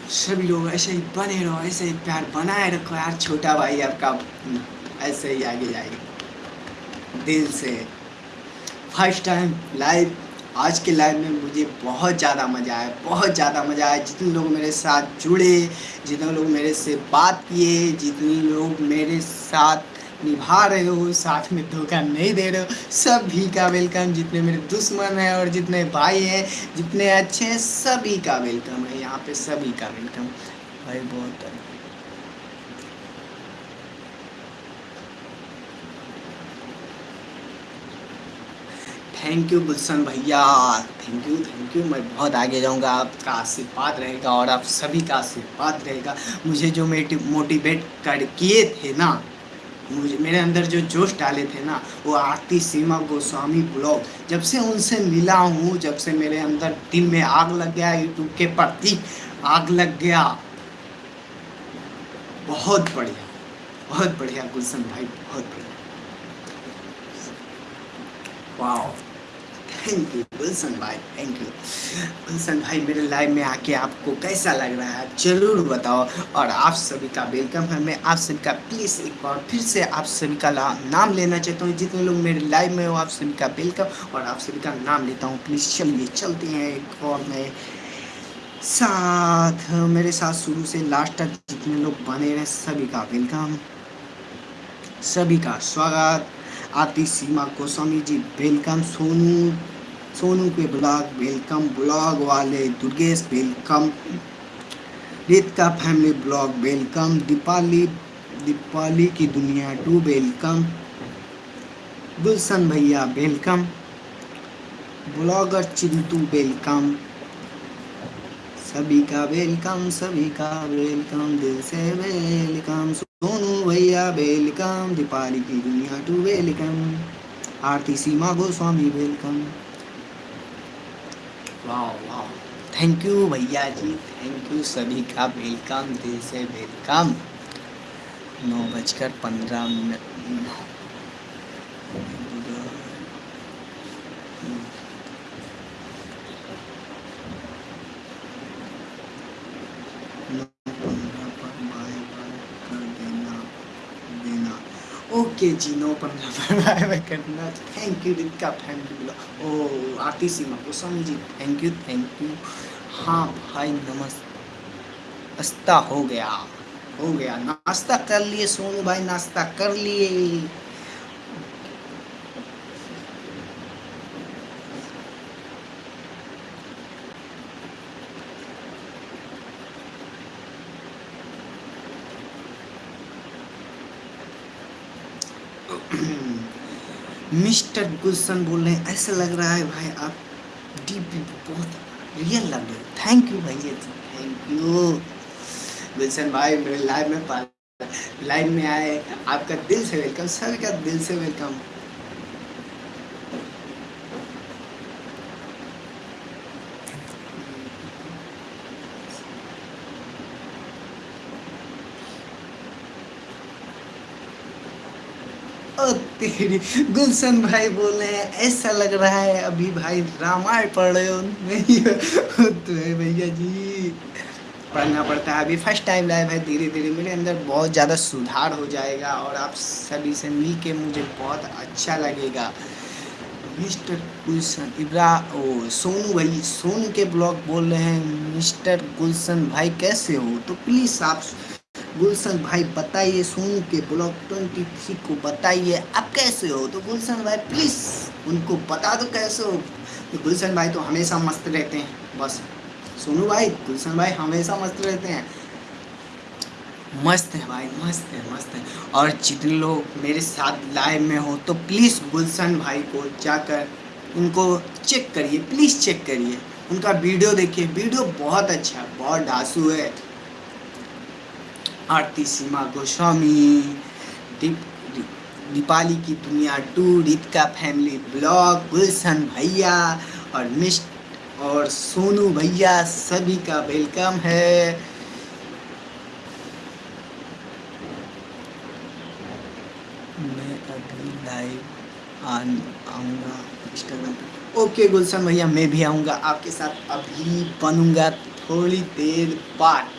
सभी लोग ऐसे ही बने रहो, ऐसे ही प्यार बनाए रखो यार, छोटा भाई आपका ऐसे ही आगे जाएगा। दिल से। फ़र्स्ट टाइम लाइव आज के लाइव में मुझे बहुत ज़्यादा मज़ा आया, बहुत ज़्यादा मज़ा आया। जितने लोग मेरे साथ जुड़े, जितने लोग मेरे से बात किए, जितने लोग मेरे साथ निभा रहे हो, साथ में धोखा नहीं दे रहे हो, सभी का वेलकम जितने मेरे दुश्मन हैं और जितने भाई हैं, जितने अच्छे हैं, सभी का वेलकम है। यहाँ पे सभी का वेलकम भाई, बहुत थैंक यू गुलशन भैया। थैंक यू थैंक यू मैं बहुत आगे जाऊँगा। आपका आशीर्वाद रहेगा और आप सभी का आशीर्वाद रहेगा। मुझे जो मोटिवेट कर, किए थे ना, मुझे, मेरे अंदर जो जोश डाले थे ना, वो आरती सीमा गोस्वामी ब्लॉग। जब से उनसे मिला हूँ, जब से मेरे अंदर दिल में आग लग गया यूट्यूब के प्रति आग लग गया। बहुत बढ़िया। बहुत बढ़िया गुलशन भाई, बहुत बढ़िया। वाह थैंक यू गुलशन भाई थैंक यू गुलशन भाई, मेरे लाइव में आके आपको कैसा लग रहा है ज़रूर बताओ. और आप सभी का वेलकम है. मैं आप सभी का प्लीज़ एक बार फिर से आप सभी का नाम लेना चाहता हूँ. जितने लोग मेरे लाइव में हो, आप सभी का वेलकम और आप सभी का नाम लेता हूँ प्लीज़ चलिए चलते हैं एक और मैं. साथ, मेरे साथ शुरू से लास्ट तक जितने लोग बने रहे, सभी का वेलकम सभी का स्वागत. आती सीमा गोस्वामी जी वेलकम सोनू. सोनू के ब्लॉग, वेलकम। ब्लॉग वाले दुर्गेश, वेलकम। रेत का family blog, welcome. Deepali Deepali की दुनिया टू, वेलकम। गुलशन भैया, वेलकम। Blogger Chintu, welcome. सभी का वेलकम, सभी का वेलकम, दिल से वेलकम। सोनू भैया, वेलकम। दीपाली की दुनिया two, welcome. Aarti Seema Goswami, welcome. वाह वाह। थैंक यू भैया जी थैंक यू सभी का वेलकम दिल से वेलकम नौ बजकर पंद्रह मिनट। ओके जीनो पंद्रह करना थैंक यू का thank you O, Aarti Seema Goswami ji thank you thank you हाँ भाई, नमस्ता। हो गया। हो गया। नाश्ता कर लिए, सोनू भाई, नाश्ता कर लिए। मिस्टर गुलशन बोल रहे हैं, ऐसा लग रहा है भाई आप डीप बहुत रियल लग रहे थैंक यू भाई थैंक यू गुलशन भाई, मेरे लाइव में लाइव में आए। आपका दिल से वेलकम सर का दिल से वेलकम गुलशन भाई बोल रहे हैं, ऐसा लग रहा है अभी भाई रामायण पढ़ रहे हो। नहीं तो है भैया जी। पढ़ना पड़ता है। अभी फ़र्स्ट टाइम लाइव है धीरे धीरे मेरे अंदर बहुत ज़्यादा सुधार हो जाएगा और आप सभी से मिल के मुझे बहुत अच्छा लगेगा। मिस्टर गुलशन, इब्रा, ओ, सोनू भाई, सोनू के ब्लॉग बोल रहे हैं, मिस्टर गुलशन भाई कैसे हो? तो प्लीज़ आप गुलशन भाई बताइए, सोनू के ब्लॉक ट्वेंटी थ्री को बताइए, आप कैसे हो? तो गुलशन भाई प्लीज़ उनको बता दो कैसे हो। तो गुलशन भाई तो हमेशा मस्त रहते हैं, बस। सोनू भाई, गुलशन भाई हमेशा मस्त रहते हैं। मस्त है भाई, मस्त है मस्त है। और जितने लोग मेरे साथ लाइव में हो तो प्लीज़ गुलशन भाई को जाकर उनको चेक करिए प्लीज़ चेक करिए। उनका वीडियो देखिए वीडियो बहुत अच्छा है बहुत ढासू है। आरती सीमा गोस्वामी, दीप, दीपाली की दुनिया टू रीत का फैमिली ब्लॉग, गुलशन भैया और मिस्ट और सोनू भैया सभी का वेलकम है। मैं अभी लाइव आऊँगा इंस्टाग्राम पे। ओके गुलशन भैया, मैं भी आऊँगा, आपके साथ अभी बनूँगा थोड़ी देर बाद।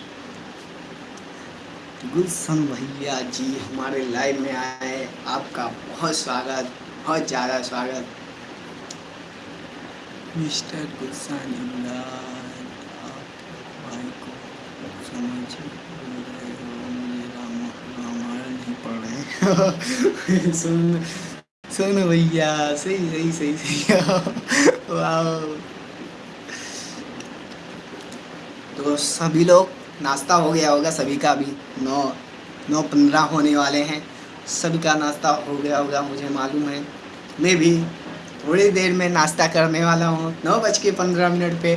गुलशन भैया जी हमारे लाइव में आए आपका बहुत स्वागत बहुत ज़्यादा स्वागत। मिस्टर गुलशन इमरान आप भाई को समझ हो नहीं पढ़ रहे सुन सुन भैया सही सही सही सही। वाह। तो सभी लोग नाश्ता हो गया होगा सभी का, अभी नौ नौ पंद्रह होने वाले हैं। सभी का नाश्ता हो गया होगा, मुझे मालूम है। मैं भी थोड़ी देर में नाश्ता करने वाला हूँ, नौ बज के पंद्रह मिनट पे।